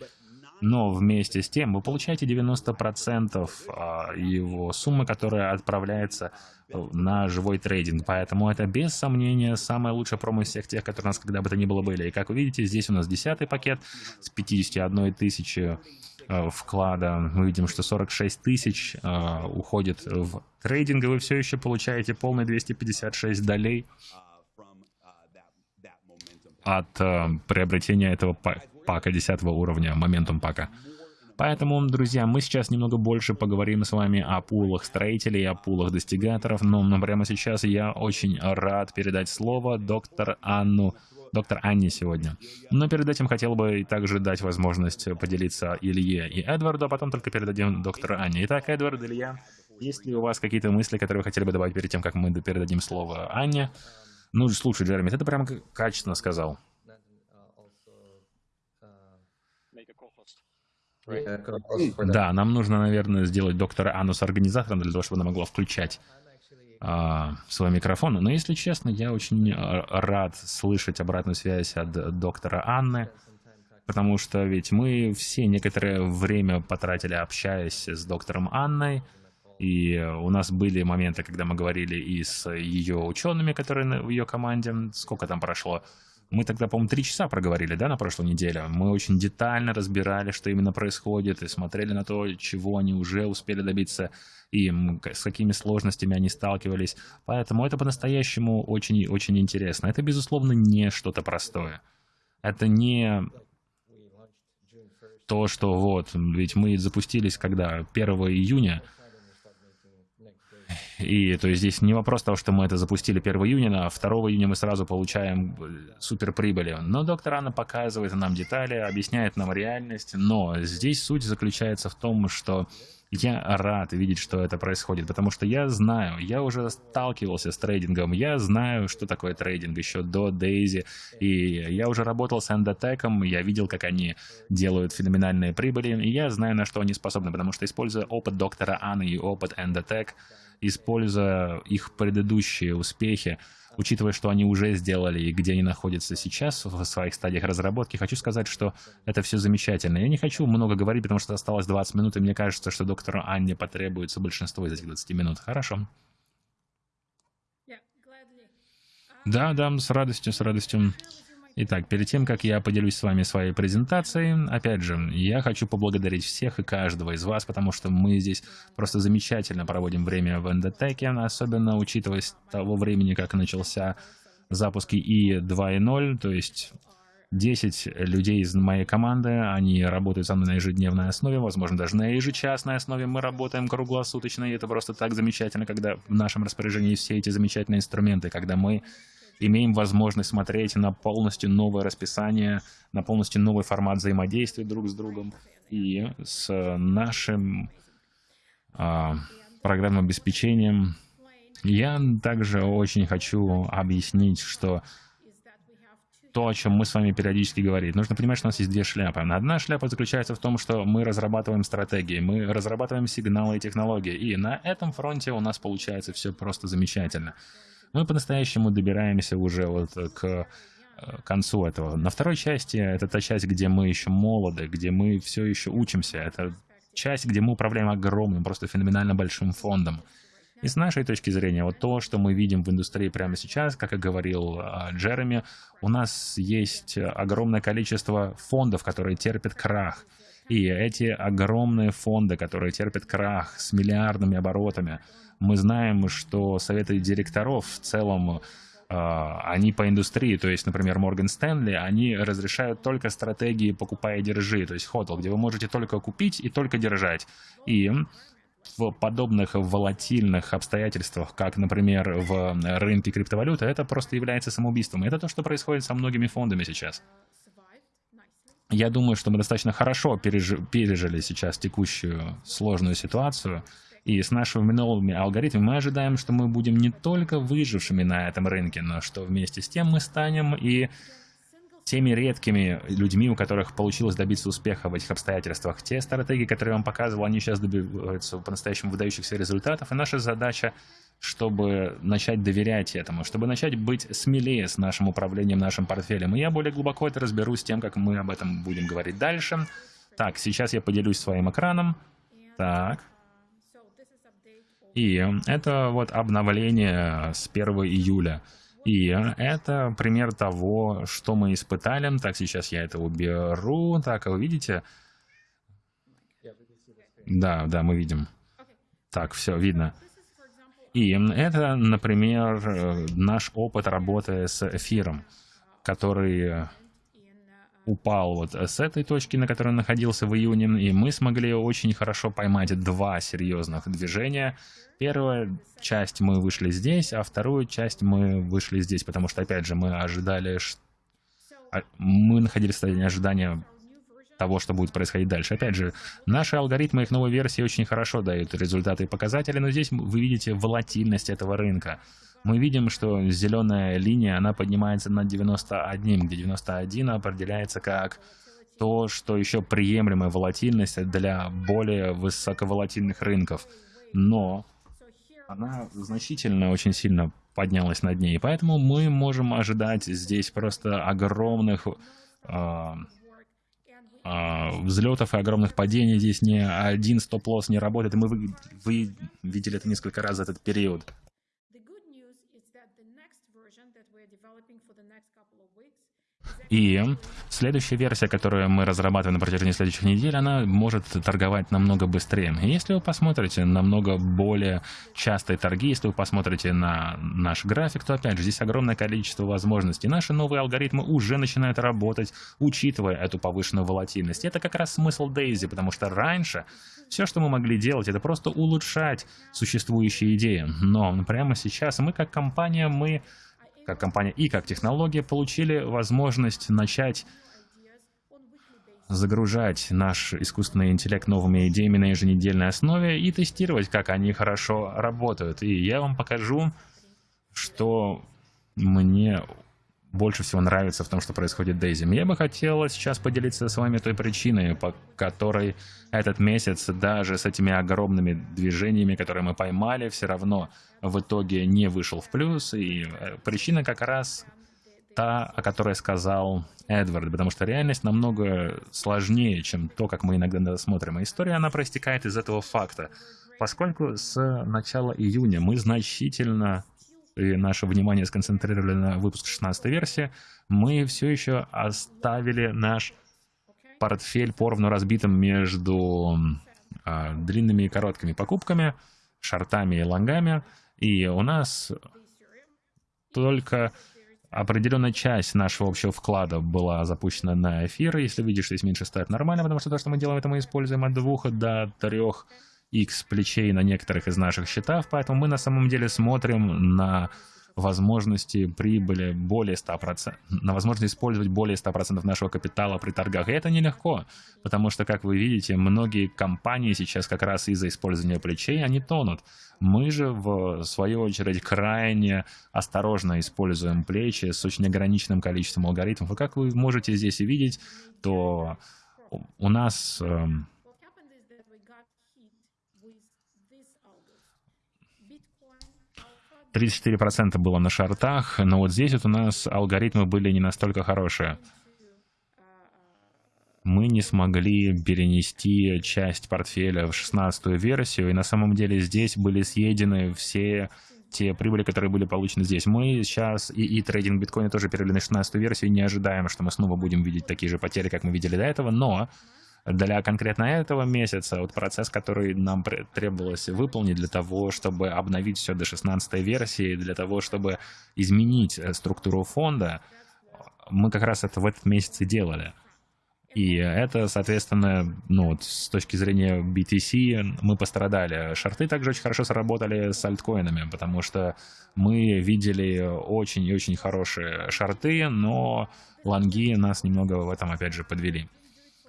A: но вместе с тем вы получаете 90% а, его суммы, которая отправляется э, на живой трейдинг. Поэтому это без сомнения самая лучшая промо из всех тех, которые у нас когда бы то ни было были. И как вы видите, здесь у нас 10 пакет с 51 тысячи вклада. Мы видим, что 46 тысяч э, уходит в трейдинг, и вы все еще получаете полные 256 долей от э, приобретения этого пака 10 уровня, моментум пака. Поэтому, друзья, мы сейчас немного больше поговорим с вами о пулах строителей, о пулах достигаторов, но прямо сейчас я очень рад передать слово доктор Анну доктор Анне сегодня. Но перед этим хотел бы также дать возможность поделиться Илье и Эдварду, а потом только передадим доктору Анне. Итак, Эдвард, Илья, есть ли у вас какие-то мысли, которые вы хотели бы добавить перед тем, как мы передадим слово Анне? Ну, слушай, Джереми, ты это прям качественно сказал. Да, нам нужно, наверное, сделать доктора Анну с организатором для того, чтобы она могла включать а, свой микрофон. Но, если честно, я очень а, рад слышать обратную связь от доктора Анны, потому что ведь мы все некоторое время потратили, общаясь с доктором Анной, и у нас были моменты, когда мы говорили и с ее учеными, которые в ее команде. Сколько там прошло? Мы тогда, по-моему, три часа проговорили, да, на прошлой неделе. Мы очень детально разбирали, что именно происходит, и смотрели на то, чего они уже успели добиться и с какими сложностями они сталкивались. Поэтому это по-настоящему очень-очень интересно. Это, безусловно, не что-то простое. Это не то, что вот, ведь мы запустились когда? 1 июня, и то есть здесь не вопрос того, что мы это запустили 1 июня, а 2 июня мы сразу получаем э, супер прибыли. Но доктор Анна показывает нам детали, объясняет нам реальность. Но здесь суть заключается в том, что я рад видеть, что это происходит, потому что я знаю, я уже сталкивался с трейдингом, я знаю, что такое трейдинг еще до Дейзи, и я уже работал с Endotech, я видел, как они делают феноменальные прибыли, и я знаю, на что они способны, потому что используя опыт доктора Анны и опыт Endotech, используя их предыдущие успехи, учитывая, что они уже сделали и где они находятся сейчас в своих стадиях разработки, хочу сказать, что это все замечательно. Я не хочу много говорить, потому что осталось 20 минут, и мне кажется, что доктору Анне потребуется большинство из этих 20 минут. Хорошо. Да, да, с радостью, с радостью. Итак, перед тем, как я поделюсь с вами своей презентацией, опять же, я хочу поблагодарить всех и каждого из вас, потому что мы здесь просто замечательно проводим время в Эндотеке, особенно учитывая того времени, как начался запуск И 2.0, то есть 10 людей из моей команды, они работают со мной на ежедневной основе, возможно, даже на ежечасной основе мы работаем круглосуточно, и это просто так замечательно, когда в нашем распоряжении все эти замечательные инструменты, когда мы имеем возможность смотреть на полностью новое расписание, на полностью новый формат взаимодействия друг с другом и с нашим а, программным обеспечением. Я также очень хочу объяснить, что то, о чем мы с вами периодически говорим. Нужно понимать, что у нас есть две шляпы. Одна шляпа заключается в том, что мы разрабатываем стратегии, мы разрабатываем сигналы и технологии, и на этом фронте у нас получается все просто замечательно мы по-настоящему добираемся уже вот к э, концу этого. На второй части это та часть, где мы еще молоды, где мы все еще учимся. Это часть, где мы управляем огромным, просто феноменально большим фондом. И с нашей точки зрения, вот то, что мы видим в индустрии прямо сейчас, как и говорил э, Джереми, у нас есть огромное количество фондов, которые терпят крах. И эти огромные фонды, которые терпят крах с миллиардными оборотами, мы знаем, что советы директоров в целом а, они по индустрии, то есть, например, Морган Стэнли, они разрешают только стратегии «покупай и держи», то есть HODL, где вы можете только купить и только держать. И в подобных волатильных обстоятельствах, как, например, в рынке криптовалюты, это просто является самоубийством. это то, что происходит со многими фондами сейчас. Я думаю, что мы достаточно хорошо пережи пережили сейчас текущую сложную ситуацию, и с нашими новыми алгоритмами мы ожидаем, что мы будем не только выжившими на этом рынке, но что вместе с тем мы станем и теми редкими людьми, у которых получилось добиться успеха в этих обстоятельствах. Те стратегии, которые я вам показывал, они сейчас добиваются по-настоящему выдающихся результатов, и наша задача чтобы начать доверять этому, чтобы начать быть смелее с нашим управлением нашим портфелем. И я более глубоко это разберусь тем, как мы об этом будем говорить дальше. Так, сейчас я поделюсь своим экраном. Так. И это вот обновление с 1 июля. И это пример того, что мы испытали. Так, сейчас я это уберу. Так, а вы видите? Да, да, мы видим. Так, все, видно. И это, например, наш опыт работы с эфиром, который упал вот с этой точки, на которой он находился в июне, и мы смогли очень хорошо поймать два серьезных движения, Первая часть мы вышли здесь, а вторую часть мы вышли здесь, потому что, опять же, мы ожидали... А, мы находились в состоянии ожидания того, что будет происходить дальше. Опять же, наши алгоритмы их новой версии очень хорошо дают результаты и показатели, но здесь вы видите волатильность этого рынка. Мы видим, что зеленая линия, она поднимается над 91, где 91 определяется как то, что еще приемлемая волатильность для более высоковолатильных рынков. Но она значительно, очень сильно поднялась над ней. Поэтому мы можем ожидать здесь просто огромных э, э, взлетов и огромных падений. Здесь ни один стоп-лосс не работает. И мы вы, вы видели это несколько раз за этот период. И следующая версия, которую мы разрабатываем на протяжении следующих недель, она может торговать намного быстрее. И если вы посмотрите намного более частые торги, если вы посмотрите на наш график, то опять же здесь огромное количество возможностей. Наши новые алгоритмы уже начинают работать, учитывая эту повышенную волатильность. И это как раз смысл Дейзи, потому что раньше все, что мы могли делать, это просто улучшать существующие идеи. Но прямо сейчас мы как компания, мы как компания и как технология получили возможность начать загружать наш искусственный интеллект новыми идеями на еженедельной основе и тестировать, как они хорошо работают. И я вам покажу, что мне больше всего нравится в том, что происходит Дейзи. Я бы хотела сейчас поделиться с вами той причиной, по которой этот месяц даже с этими огромными движениями, которые мы поймали, все равно в итоге не вышел в плюс. И э, причина как раз та, о которой сказал Эдвард, потому что реальность намного сложнее, чем то, как мы иногда смотрим. И история, она проистекает из этого факта. Поскольку с начала июня мы значительно и наше внимание сконцентрировали на выпуск 16 версии, мы все еще оставили наш портфель поровну разбитым между э, длинными и короткими покупками, шортами и лонгами, и у нас только определенная часть нашего общего вклада была запущена на эфир. Если видишь, здесь меньше стоит нормально, потому что то, что мы делаем, это мы используем от двух до трех X плечей на некоторых из наших счетов, поэтому мы на самом деле смотрим на возможности прибыли более 100%, на возможность использовать более 100% нашего капитала при торгах. И это нелегко, потому что, как вы видите, многие компании сейчас как раз из-за использования плечей, они тонут. Мы же, в свою очередь, крайне осторожно используем плечи с очень ограниченным количеством алгоритмов. И как вы можете здесь видеть, то у нас эм, 34% было на шартах, но вот здесь вот у нас алгоритмы были не настолько хорошие. Мы не смогли перенести часть портфеля в 16 версию, и на самом деле здесь были съедены все те прибыли, которые были получены здесь. Мы сейчас и, и трейдинг биткоина тоже перевели на 16 версию, и не ожидаем, что мы снова будем видеть такие же потери, как мы видели до этого, но для конкретно этого месяца, вот процесс, который нам требовалось выполнить для того, чтобы обновить все до 16 версии, для того, чтобы изменить э, структуру фонда, мы как раз это в этот месяц и делали. И это, соответственно, ну, вот с точки зрения BTC мы пострадали. Шарты также очень хорошо сработали с альткоинами, потому что мы видели очень и очень хорошие шарты, но лонги нас немного в этом, опять же, подвели.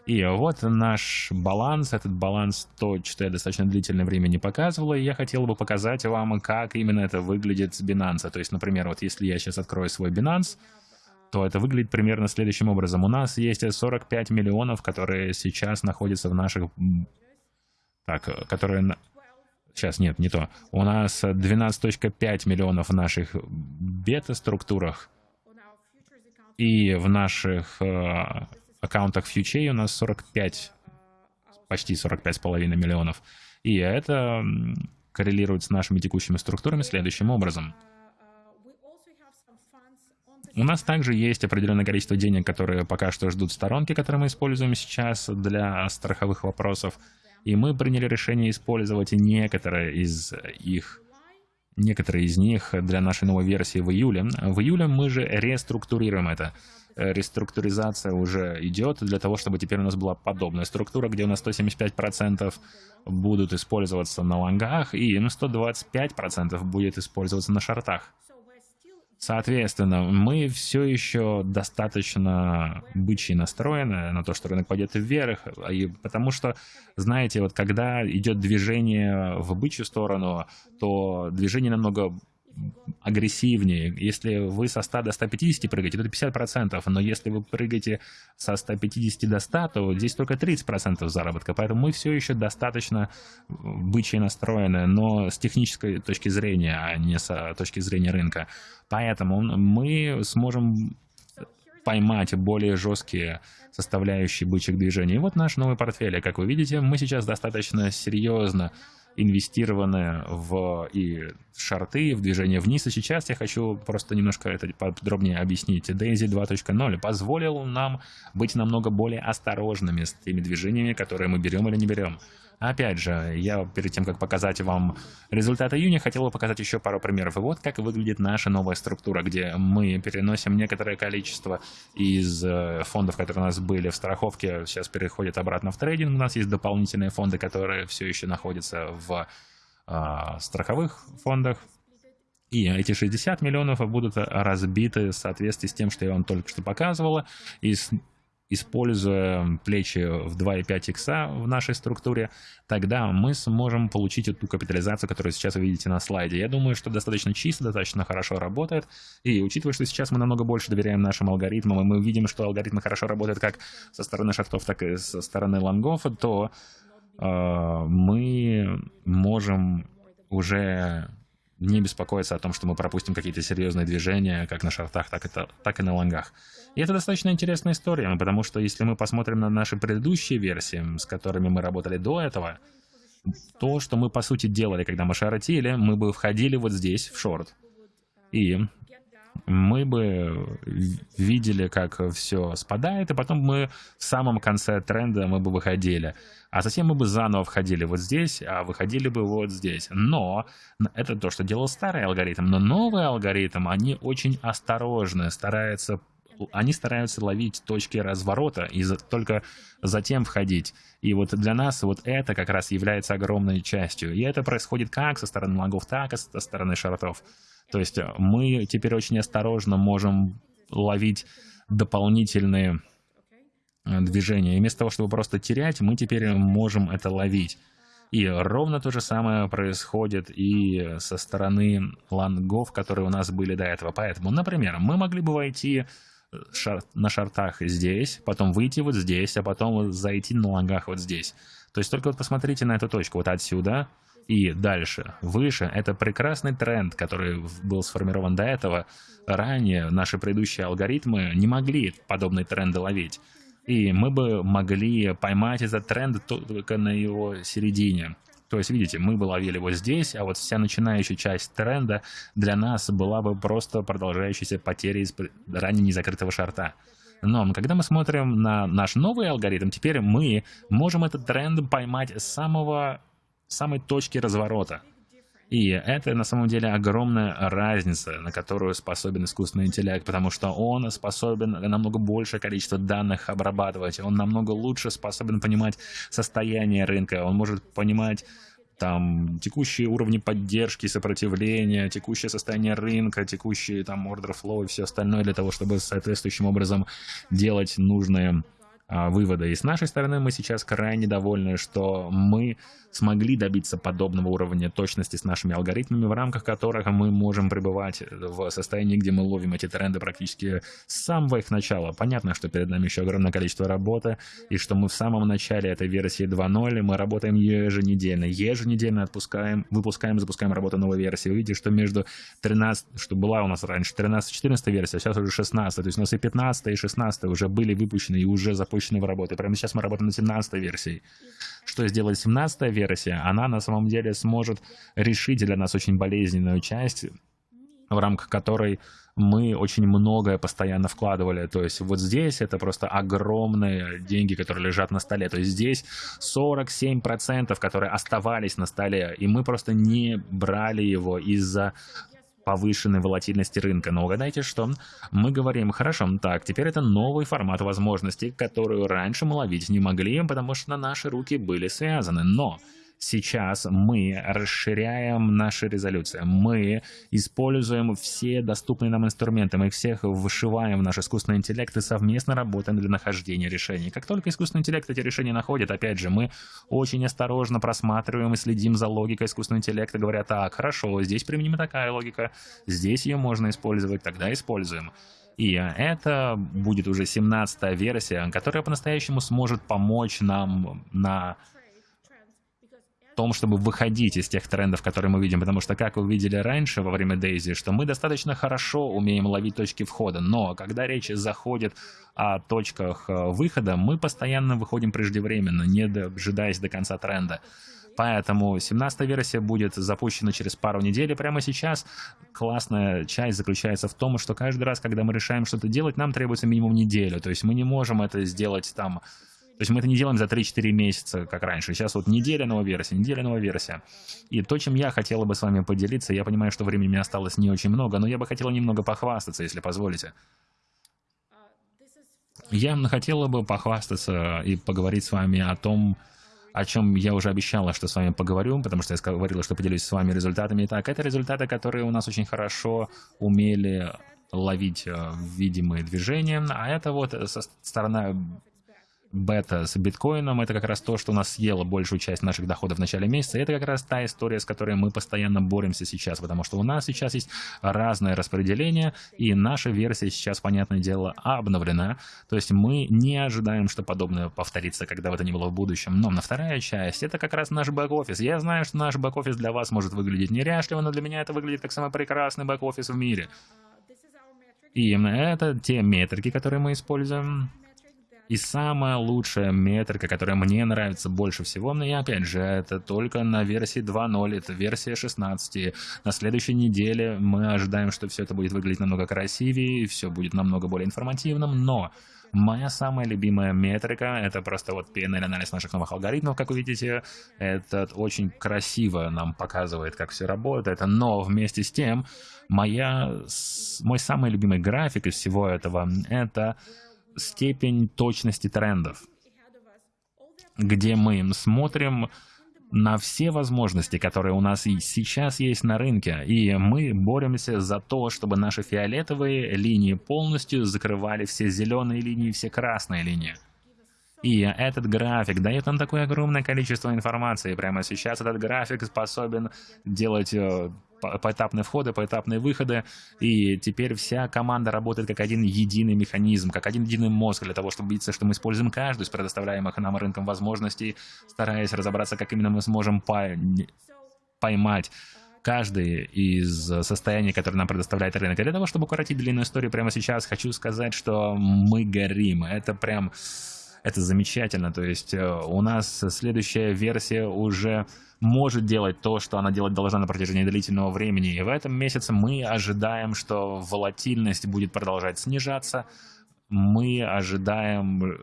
A: И вот наш баланс, этот баланс, то, что я достаточно длительное время не показывал, и я хотел бы показать вам, как именно это выглядит с Binance. То есть, например, вот если я сейчас открою свой Binance, то это выглядит примерно следующим образом. У нас есть 45 миллионов, которые сейчас находятся в наших... Так, которые... Сейчас, нет, не то. У нас 12.5 миллионов в наших бета-структурах. И в наших э, аккаунтах фьючей у нас 45, почти 45,5 миллионов. И это коррелирует с нашими текущими структурами следующим образом. У нас также есть определенное количество денег, которые пока что ждут сторонки, которые мы используем сейчас для страховых вопросов. И мы приняли решение использовать некоторые из их некоторые из них для нашей новой версии в июле. В июле мы же реструктурируем это. Э, реструктуризация уже идет для того, чтобы теперь у нас была подобная структура, где у нас 175% будут использоваться на лонгах и ну, 125% будет использоваться на шортах. Соответственно, мы все еще достаточно бычьи настроены на то, что рынок пойдет вверх, и потому что, знаете, вот когда идет движение в бычью сторону, то движение намного агрессивнее. Если вы со 100 до 150 прыгаете, то это 50%, но если вы прыгаете со 150 до 100, то здесь только 30% заработка. Поэтому мы все еще достаточно бычьи настроены, но с технической точки зрения, а не с точки зрения рынка. Поэтому мы сможем поймать более жесткие составляющие бычьих движений. И вот наш новый портфель. Как вы видите, мы сейчас достаточно серьезно инвестированы в и шарты, в движение вниз. И сейчас я хочу просто немножко это подробнее объяснить. Daisy 2.0 позволил нам быть намного более осторожными с теми движениями, которые мы берем или не берем. Опять же, я перед тем, как показать вам результаты июня, хотел бы показать еще пару примеров. И вот как выглядит наша новая структура, где мы переносим некоторое количество из э, фондов, которые у нас были в страховке, сейчас переходят обратно в трейдинг. У нас есть дополнительные фонды, которые все еще находятся в э, страховых фондах. И эти 60 миллионов будут разбиты в соответствии с тем, что я вам только что показывала. И используя плечи в 2,5 икса в нашей структуре, тогда мы сможем получить эту капитализацию, которую сейчас вы видите на слайде. Я думаю, что достаточно чисто, достаточно хорошо работает. И учитывая, что сейчас мы намного больше доверяем нашим алгоритмам, и мы видим, что алгоритмы хорошо работают как со стороны шартов, так и со стороны лонгов, то э, мы можем уже не беспокоиться о том, что мы пропустим какие-то серьезные движения, как на шартах, так и, так и на лонгах. И это достаточно интересная история, потому что если мы посмотрим на наши предыдущие версии, с которыми мы работали до этого, то, что мы по сути делали, когда мы шаротили, мы бы входили вот здесь, в шорт. И мы бы видели, как все спадает, и потом мы в самом конце тренда мы бы выходили. А затем мы бы заново входили вот здесь, а выходили бы вот здесь. Но это то, что делал старый алгоритм. Но новый алгоритм, они очень осторожны, стараются они стараются ловить точки разворота и за, только затем входить. И вот для нас вот это как раз является огромной частью. И это происходит как со стороны логов, так и со стороны шартов. То есть э, мы теперь очень осторожно можем ловить дополнительные э, движения. И вместо того, чтобы просто терять, мы теперь можем это ловить. И ровно то же самое происходит и со стороны лонгов, которые у нас были до этого. Поэтому, например, мы могли бы войти э, шар на шартах здесь, потом выйти вот здесь, а потом зайти на лонгах вот здесь. То есть только вот посмотрите на эту точку, вот отсюда и дальше, выше. Это прекрасный тренд, который был сформирован до этого. Ранее наши предыдущие алгоритмы не могли подобные тренды ловить. И мы бы могли поймать этот тренд только на его середине. То есть, видите, мы бы ловили вот здесь, а вот вся начинающая часть тренда для нас была бы просто продолжающейся потерей из ранее незакрытого шарта. Но когда мы смотрим на наш новый алгоритм, теперь мы можем этот тренд поймать с самого самой точки разворота. И это на самом деле огромная разница, на которую способен искусственный интеллект, потому что он способен намного большее количество данных обрабатывать, он намного лучше способен понимать состояние рынка, он может понимать там текущие уровни поддержки, сопротивления, текущее состояние рынка, текущие там order flow и все остальное для того, чтобы соответствующим образом делать нужные а, выводы. И с нашей стороны мы сейчас крайне довольны, что мы смогли добиться подобного уровня точности с нашими алгоритмами, в рамках которых мы можем пребывать в состоянии, где мы ловим эти тренды практически с самого их начала. Понятно, что перед нами еще огромное количество работы, и что мы в самом начале этой версии 2.0, мы работаем еженедельно. Еженедельно отпускаем, выпускаем, запускаем работу новой версии. Увидите, что между 13, что была у нас раньше 13-14 версия, а сейчас уже 16, то есть у нас и 15 и 16 уже были выпущены и уже запущены в работу. Прямо сейчас мы работаем над 17 версией. Что сделает 17 версия? Она на самом деле сможет решить для нас очень болезненную часть, в рамках которой мы очень многое постоянно вкладывали. То есть вот здесь это просто огромные деньги, которые лежат на столе. То есть здесь 47%, которые оставались на столе, и мы просто не брали его из-за повышенной волатильности рынка. Но угадайте что? Мы говорим, хорошо, так, теперь это новый формат возможностей, которую раньше мы ловить не могли, потому что наши руки были связаны. Но Сейчас мы расширяем наши резолюции, мы используем все доступные нам инструменты, мы их всех вышиваем в наш искусственный интеллект и совместно работаем для нахождения решений. Как только искусственный интеллект эти решения находит, опять же, мы очень осторожно просматриваем и следим за логикой искусственного интеллекта, говоря, так, хорошо, здесь применима такая логика, здесь ее можно использовать, тогда используем. И это будет уже 17 версия, которая по-настоящему сможет помочь нам на том, чтобы выходить из тех трендов, которые мы видим, потому что, как вы видели раньше во время Дейзи, что мы достаточно хорошо умеем ловить точки входа, но когда речь заходит о точках э, выхода, мы постоянно выходим преждевременно, не дожидаясь до конца тренда. Поэтому 17 версия будет запущена через пару недель. И прямо сейчас классная часть заключается в том, что каждый раз, когда мы решаем что-то делать, нам требуется минимум неделю. То есть мы не можем это сделать там то есть мы это не делаем за 3-4 месяца, как раньше. Сейчас вот неделя новая версия, неделя новая версия. И то, чем я хотела бы с вами поделиться, я понимаю, что времени мне осталось не очень много, но я бы хотела немного похвастаться, если позволите. Я хотела бы похвастаться и поговорить с вами о том, о чем я уже обещала, что с вами поговорю, потому что я говорила, что поделюсь с вами результатами. Итак, это результаты, которые у нас очень хорошо умели ловить э, видимые движения, а это вот со стороны бета с биткоином, это как раз то, что нас съело большую часть наших доходов в начале месяца. Это как раз та история, с которой мы постоянно боремся сейчас, потому что у нас сейчас есть разное распределение, и наша версия сейчас, понятное дело, обновлена. То есть мы не ожидаем, что подобное повторится, когда бы это ни было в будущем. Но на вторая часть, это как раз наш бэк-офис. Я знаю, что наш бэк-офис для вас может выглядеть неряшливо, но для меня это выглядит как самый прекрасный бэк-офис в мире. И это те метрики, которые мы используем. И самая лучшая метрика, которая мне нравится больше всего, но и опять же, это только на версии 2.0, это версия 16. На следующей неделе мы ожидаем, что все это будет выглядеть намного красивее, все будет намного более информативным, но Моя самая любимая метрика — это просто вот PNL-анализ наших новых алгоритмов, как вы видите. Это очень красиво нам показывает, как все работает. Но вместе с тем, моя, мой самый любимый график из всего этого — это степень точности трендов, где мы смотрим на все возможности, которые у нас и сейчас есть на рынке, и мы боремся за то, чтобы наши фиолетовые линии полностью закрывали все зеленые линии, все красные линии. И этот график дает нам такое огромное количество информации. Прямо сейчас этот график способен делать э, поэтапные входы, поэтапные выходы, и теперь вся команда работает как один единый механизм, как один единый мозг для того, чтобы убедиться, что мы используем каждую из предоставляемых нам рынком возможностей, стараясь разобраться, как именно мы сможем поймать каждый из состояний, которые нам предоставляет рынок. Для того, чтобы укоротить длинную историю прямо сейчас, хочу сказать, что мы горим. Это прям... Это замечательно. То есть э, у нас следующая версия уже может делать то, что она делать должна на протяжении длительного времени. И в этом месяце мы ожидаем, что волатильность будет продолжать снижаться. Мы ожидаем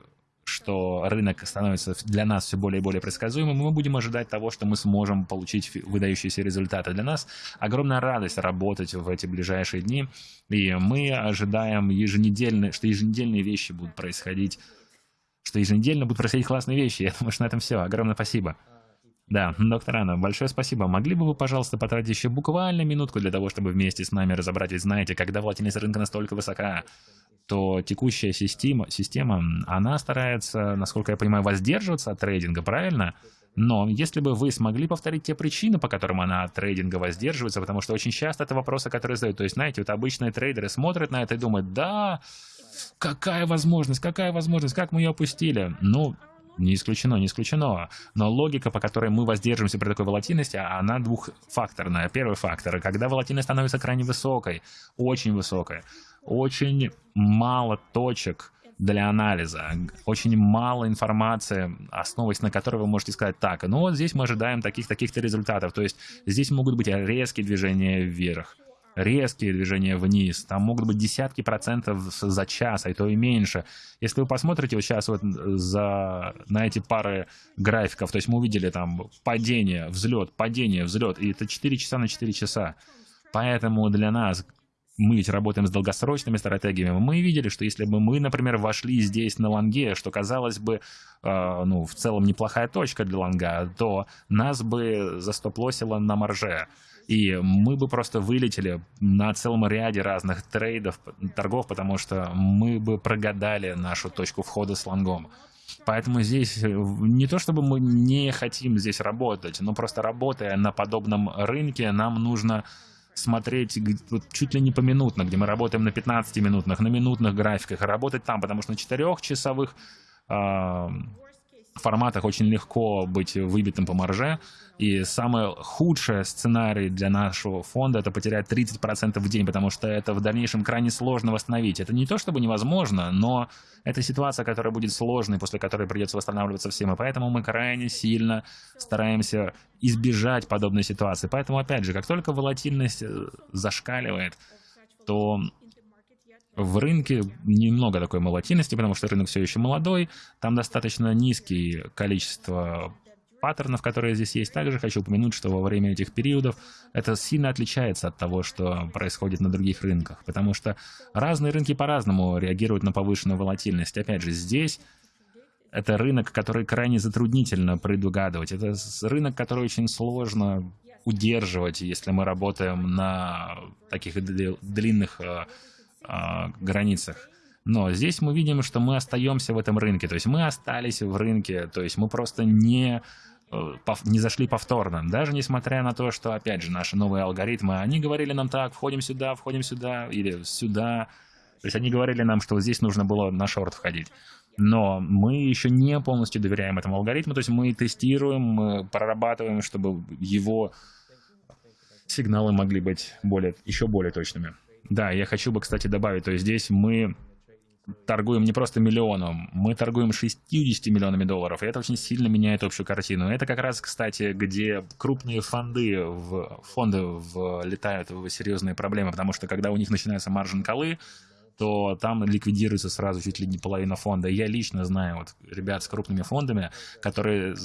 A: что рынок становится для нас все более и более предсказуемым, мы будем ожидать того, что мы сможем получить выдающиеся результаты. Для нас огромная радость работать в эти ближайшие дни, и мы ожидаем еженедельно, что еженедельные вещи будут происходить, что еженедельно будут происходить классные вещи. Я думаю, что на этом все. Огромное спасибо. Да, доктор Анна, большое спасибо. Могли бы вы, пожалуйста, потратить еще буквально минутку для того, чтобы вместе с нами разобрать, ведь знаете, когда волатильность рынка настолько высока, то текущая система, система, она старается, насколько я понимаю, воздерживаться от трейдинга, правильно? Но если бы вы смогли повторить те причины, по которым она от трейдинга воздерживается, потому что очень часто это вопросы, которые задают. То есть, знаете, вот обычные трейдеры смотрят на это и думают, да, какая возможность, какая возможность, как мы ее опустили? Ну, не исключено, не исключено. Но логика, по которой мы воздерживаемся при такой волатильности, она двухфакторная. Первый фактор, когда волатильность становится крайне высокой, очень высокой, очень мало точек для анализа, очень мало информации, основываясь на которой вы можете сказать так, ну вот здесь мы ожидаем таких-таких-то результатов, то есть здесь могут быть резкие движения вверх, резкие движения вниз, там могут быть десятки процентов за час, а то и меньше. Если вы посмотрите вот сейчас вот за, на эти пары графиков, то есть мы увидели там падение, взлет, падение, взлет, и это 4 часа на 4 часа. Поэтому для нас мы ведь работаем с долгосрочными стратегиями, мы видели, что если бы мы, например, вошли здесь на лонге, что казалось бы, э, ну, в целом неплохая точка для лонга, то нас бы застоплосило на марже. И мы бы просто вылетели на целом ряде разных трейдов, торгов, потому что мы бы прогадали нашу точку входа с лонгом. Поэтому здесь э, не то чтобы мы не хотим здесь работать, но просто работая на подобном рынке, нам нужно смотреть вот, чуть ли не поминутно, где мы работаем на 15-минутных, на минутных графиках, работать там, потому что на 4-часовых э, форматах очень легко быть выбитым по марже, и самый худший сценарий для нашего фонда это потерять 30% в день, потому что это в дальнейшем крайне сложно восстановить. Это не то чтобы невозможно, но это ситуация, которая будет сложной, после которой придется восстанавливаться всем. И поэтому мы крайне сильно стараемся избежать подобной ситуации. Поэтому, опять же, как только волатильность э, зашкаливает, то в рынке немного такой волатильности, потому что рынок все еще молодой, там достаточно низкие количество паттернов, которые здесь есть. Также хочу упомянуть, что во время этих периодов это сильно отличается от того, что происходит на других рынках, потому что разные рынки по-разному реагируют на повышенную волатильность. Опять же, здесь это рынок, который крайне затруднительно предугадывать. Это рынок, который очень сложно удерживать, если мы работаем на таких длинных э, границах. Но здесь мы видим, что мы остаемся в этом рынке, то есть мы остались в рынке, то есть мы просто не Э, не зашли повторно. Даже несмотря на то, что, опять же, наши новые алгоритмы, они говорили нам так, входим сюда, входим сюда, или сюда. То есть они говорили нам, что здесь нужно было на шорт входить. Но мы еще не полностью доверяем этому алгоритму, то есть мы тестируем, мы прорабатываем, чтобы его сигналы могли быть более, еще более точными. Да, я хочу бы, кстати, добавить, то есть здесь мы торгуем не просто миллионом, мы торгуем 60 миллионами долларов, и это очень сильно меняет общую картину. Это как раз, кстати, где крупные фонды, в, фонды влетают в серьезные проблемы, потому что когда у них начинаются маржин-колы, то там ликвидируется сразу чуть ли не половина фонда. Я лично знаю вот ребят с крупными фондами, которые,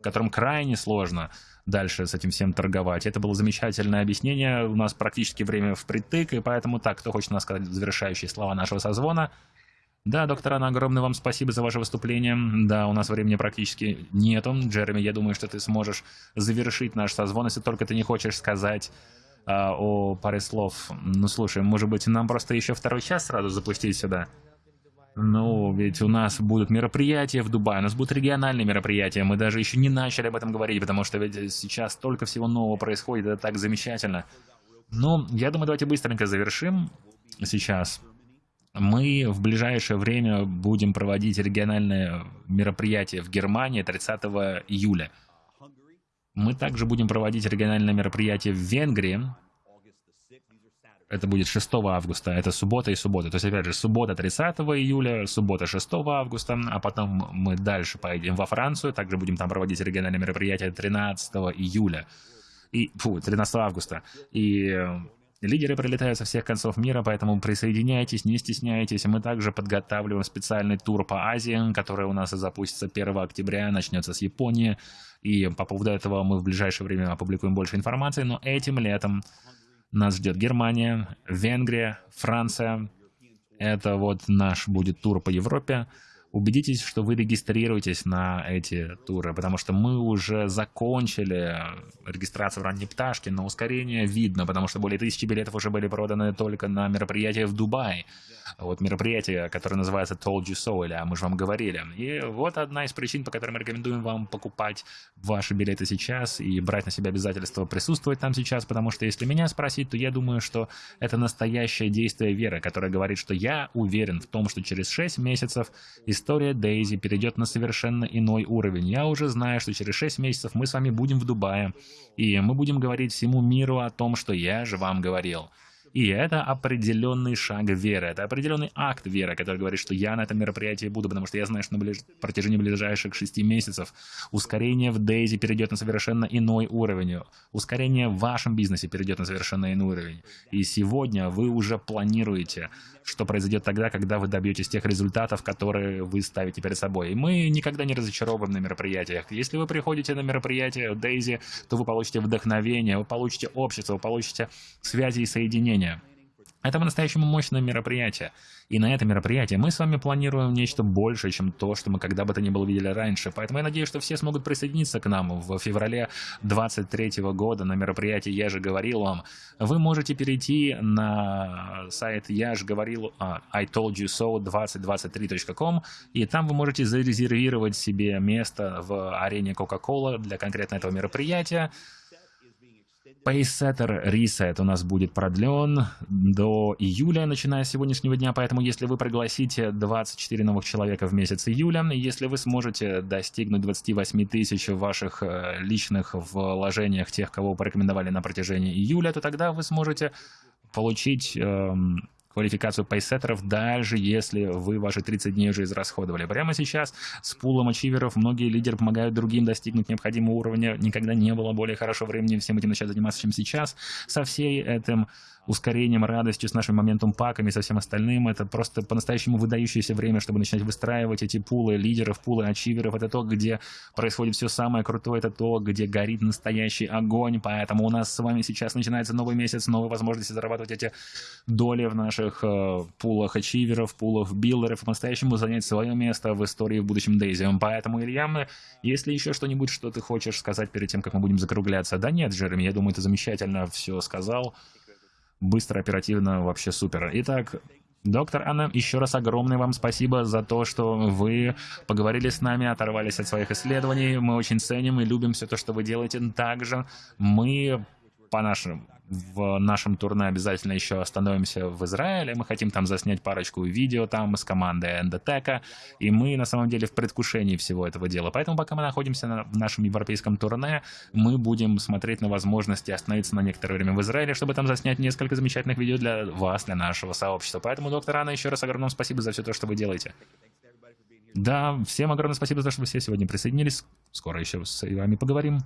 A: которым крайне сложно дальше с этим всем торговать. Это было замечательное объяснение. У нас практически время впритык, и поэтому так, кто хочет нас сказать завершающие слова нашего созвона? Да, доктор Анна, огромное вам спасибо за ваше выступление. Да, у нас времени практически нету. Джереми, я думаю, что ты сможешь завершить наш созвон, если только ты не хочешь сказать а, о паре слов. Ну, слушай, может быть, нам просто еще второй час сразу запустить сюда? Ну, ведь у нас будут мероприятия в Дубае, у нас будут региональные мероприятия. Мы даже еще не начали об этом говорить, потому что ведь сейчас столько всего нового происходит, это так замечательно. Ну, я думаю, давайте быстренько завершим сейчас. Мы в ближайшее время будем проводить региональное мероприятие в Германии 30 июля. Мы также будем проводить региональное мероприятие в Венгрии это будет 6 августа, это суббота и суббота. То есть, опять же, суббота 30 июля, суббота 6 августа, а потом мы дальше поедем во Францию, также будем там проводить региональное мероприятие 13 июля. И, фу, 13 августа. И Лидеры прилетают со всех концов мира, поэтому присоединяйтесь, не стесняйтесь. Мы также подготавливаем специальный тур по Азии, который у нас запустится 1 октября, начнется с Японии. И по поводу этого мы в ближайшее время опубликуем больше информации. Но этим летом нас ждет Германия, Венгрия, Франция. Это вот наш будет тур по Европе убедитесь, что вы регистрируетесь на эти туры, потому что мы уже закончили регистрацию в ранней пташке, но ускорение видно, потому что более тысячи билетов уже были проданы только на мероприятие в Дубае. Вот мероприятие, которое называется Told You So, или «А мы же вам говорили. И вот одна из причин, по которой мы рекомендуем вам покупать ваши билеты сейчас и брать на себя обязательство присутствовать там сейчас, потому что если меня спросить, то я думаю, что это настоящее действие веры, которое говорит, что я уверен в том, что через 6 месяцев история Дейзи перейдет на совершенно иной уровень. Я уже знаю, что через 6 месяцев мы с вами будем в Дубае, и мы будем говорить всему миру о том, что я же вам говорил. И это определенный шаг веры, это определенный акт веры, который говорит, что я на этом мероприятии буду, потому что я знаю, что на ближ... протяжении ближайших шести месяцев ускорение в Дейзи перейдет на совершенно иной уровень, ускорение в вашем бизнесе перейдет на совершенно иной уровень. И сегодня вы уже планируете, что произойдет тогда, когда вы добьетесь тех результатов, которые вы ставите перед собой. И мы никогда не разочаровываем на мероприятиях. Если вы приходите на мероприятие Дейзи, то вы получите вдохновение, вы получите общество, вы получите связи и соединения. Это по-настоящему мощное мероприятие. И на это мероприятие мы с вами планируем нечто большее, чем то, что мы когда бы то ни было видели раньше. Поэтому я надеюсь, что все смогут присоединиться к нам в феврале 2023 года на мероприятии «Я же говорил вам». Вы можете перейти на сайт «Я же говорил» uh, I told you so 2023.com и там вы можете зарезервировать себе место в арене Coca-Cola для конкретно этого мероприятия. Pacesetter Reset у нас будет продлен до июля, начиная с сегодняшнего дня, поэтому если вы пригласите 24 новых человека в месяц июля, если вы сможете достигнуть 28 тысяч ваших э, личных вложениях тех, кого порекомендовали на протяжении июля, то тогда вы сможете получить эм, квалификацию пейсеттеров, даже если вы ваши 30 дней уже израсходовали. Прямо сейчас с пулом ачиверов многие лидеры помогают другим достигнуть необходимого уровня. Никогда не было более хорошего времени всем этим начать заниматься, чем сейчас. Со всей этим ускорением, радостью, с нашим моментом паками, со всем остальным. Это просто по-настоящему выдающееся время, чтобы начинать выстраивать эти пулы лидеров, пулы ачиверов. Это то, где происходит все самое крутое, это то, где горит настоящий огонь. Поэтому у нас с вами сейчас начинается новый месяц, новые возможности зарабатывать эти доли в наших э, пулах ачиверов, пулах билдеров, по-настоящему занять свое место в истории в будущем Дейзи. Поэтому, Илья, если еще что-нибудь, что ты хочешь сказать перед тем, как мы будем закругляться? Да нет, Джереми, я думаю, ты замечательно все сказал быстро, оперативно, вообще супер. Итак, Доктор Анна, еще раз огромное вам спасибо за то, что вы поговорили с нами, оторвались от своих исследований. Мы очень ценим и любим все то, что вы делаете. Также мы по нашим в нашем турне обязательно еще остановимся в Израиле. Мы хотим там заснять парочку видео там с командой Эндотека. И мы на самом деле в предвкушении всего этого дела. Поэтому пока мы находимся на, в нашем европейском турне, мы будем смотреть на возможности остановиться на некоторое время в Израиле, чтобы там заснять несколько замечательных видео для вас, для нашего сообщества. Поэтому, доктор Анна, еще раз огромное спасибо за все то, что вы делаете. Да, всем огромное спасибо за то, что вы все сегодня присоединились. Скоро еще с вами поговорим.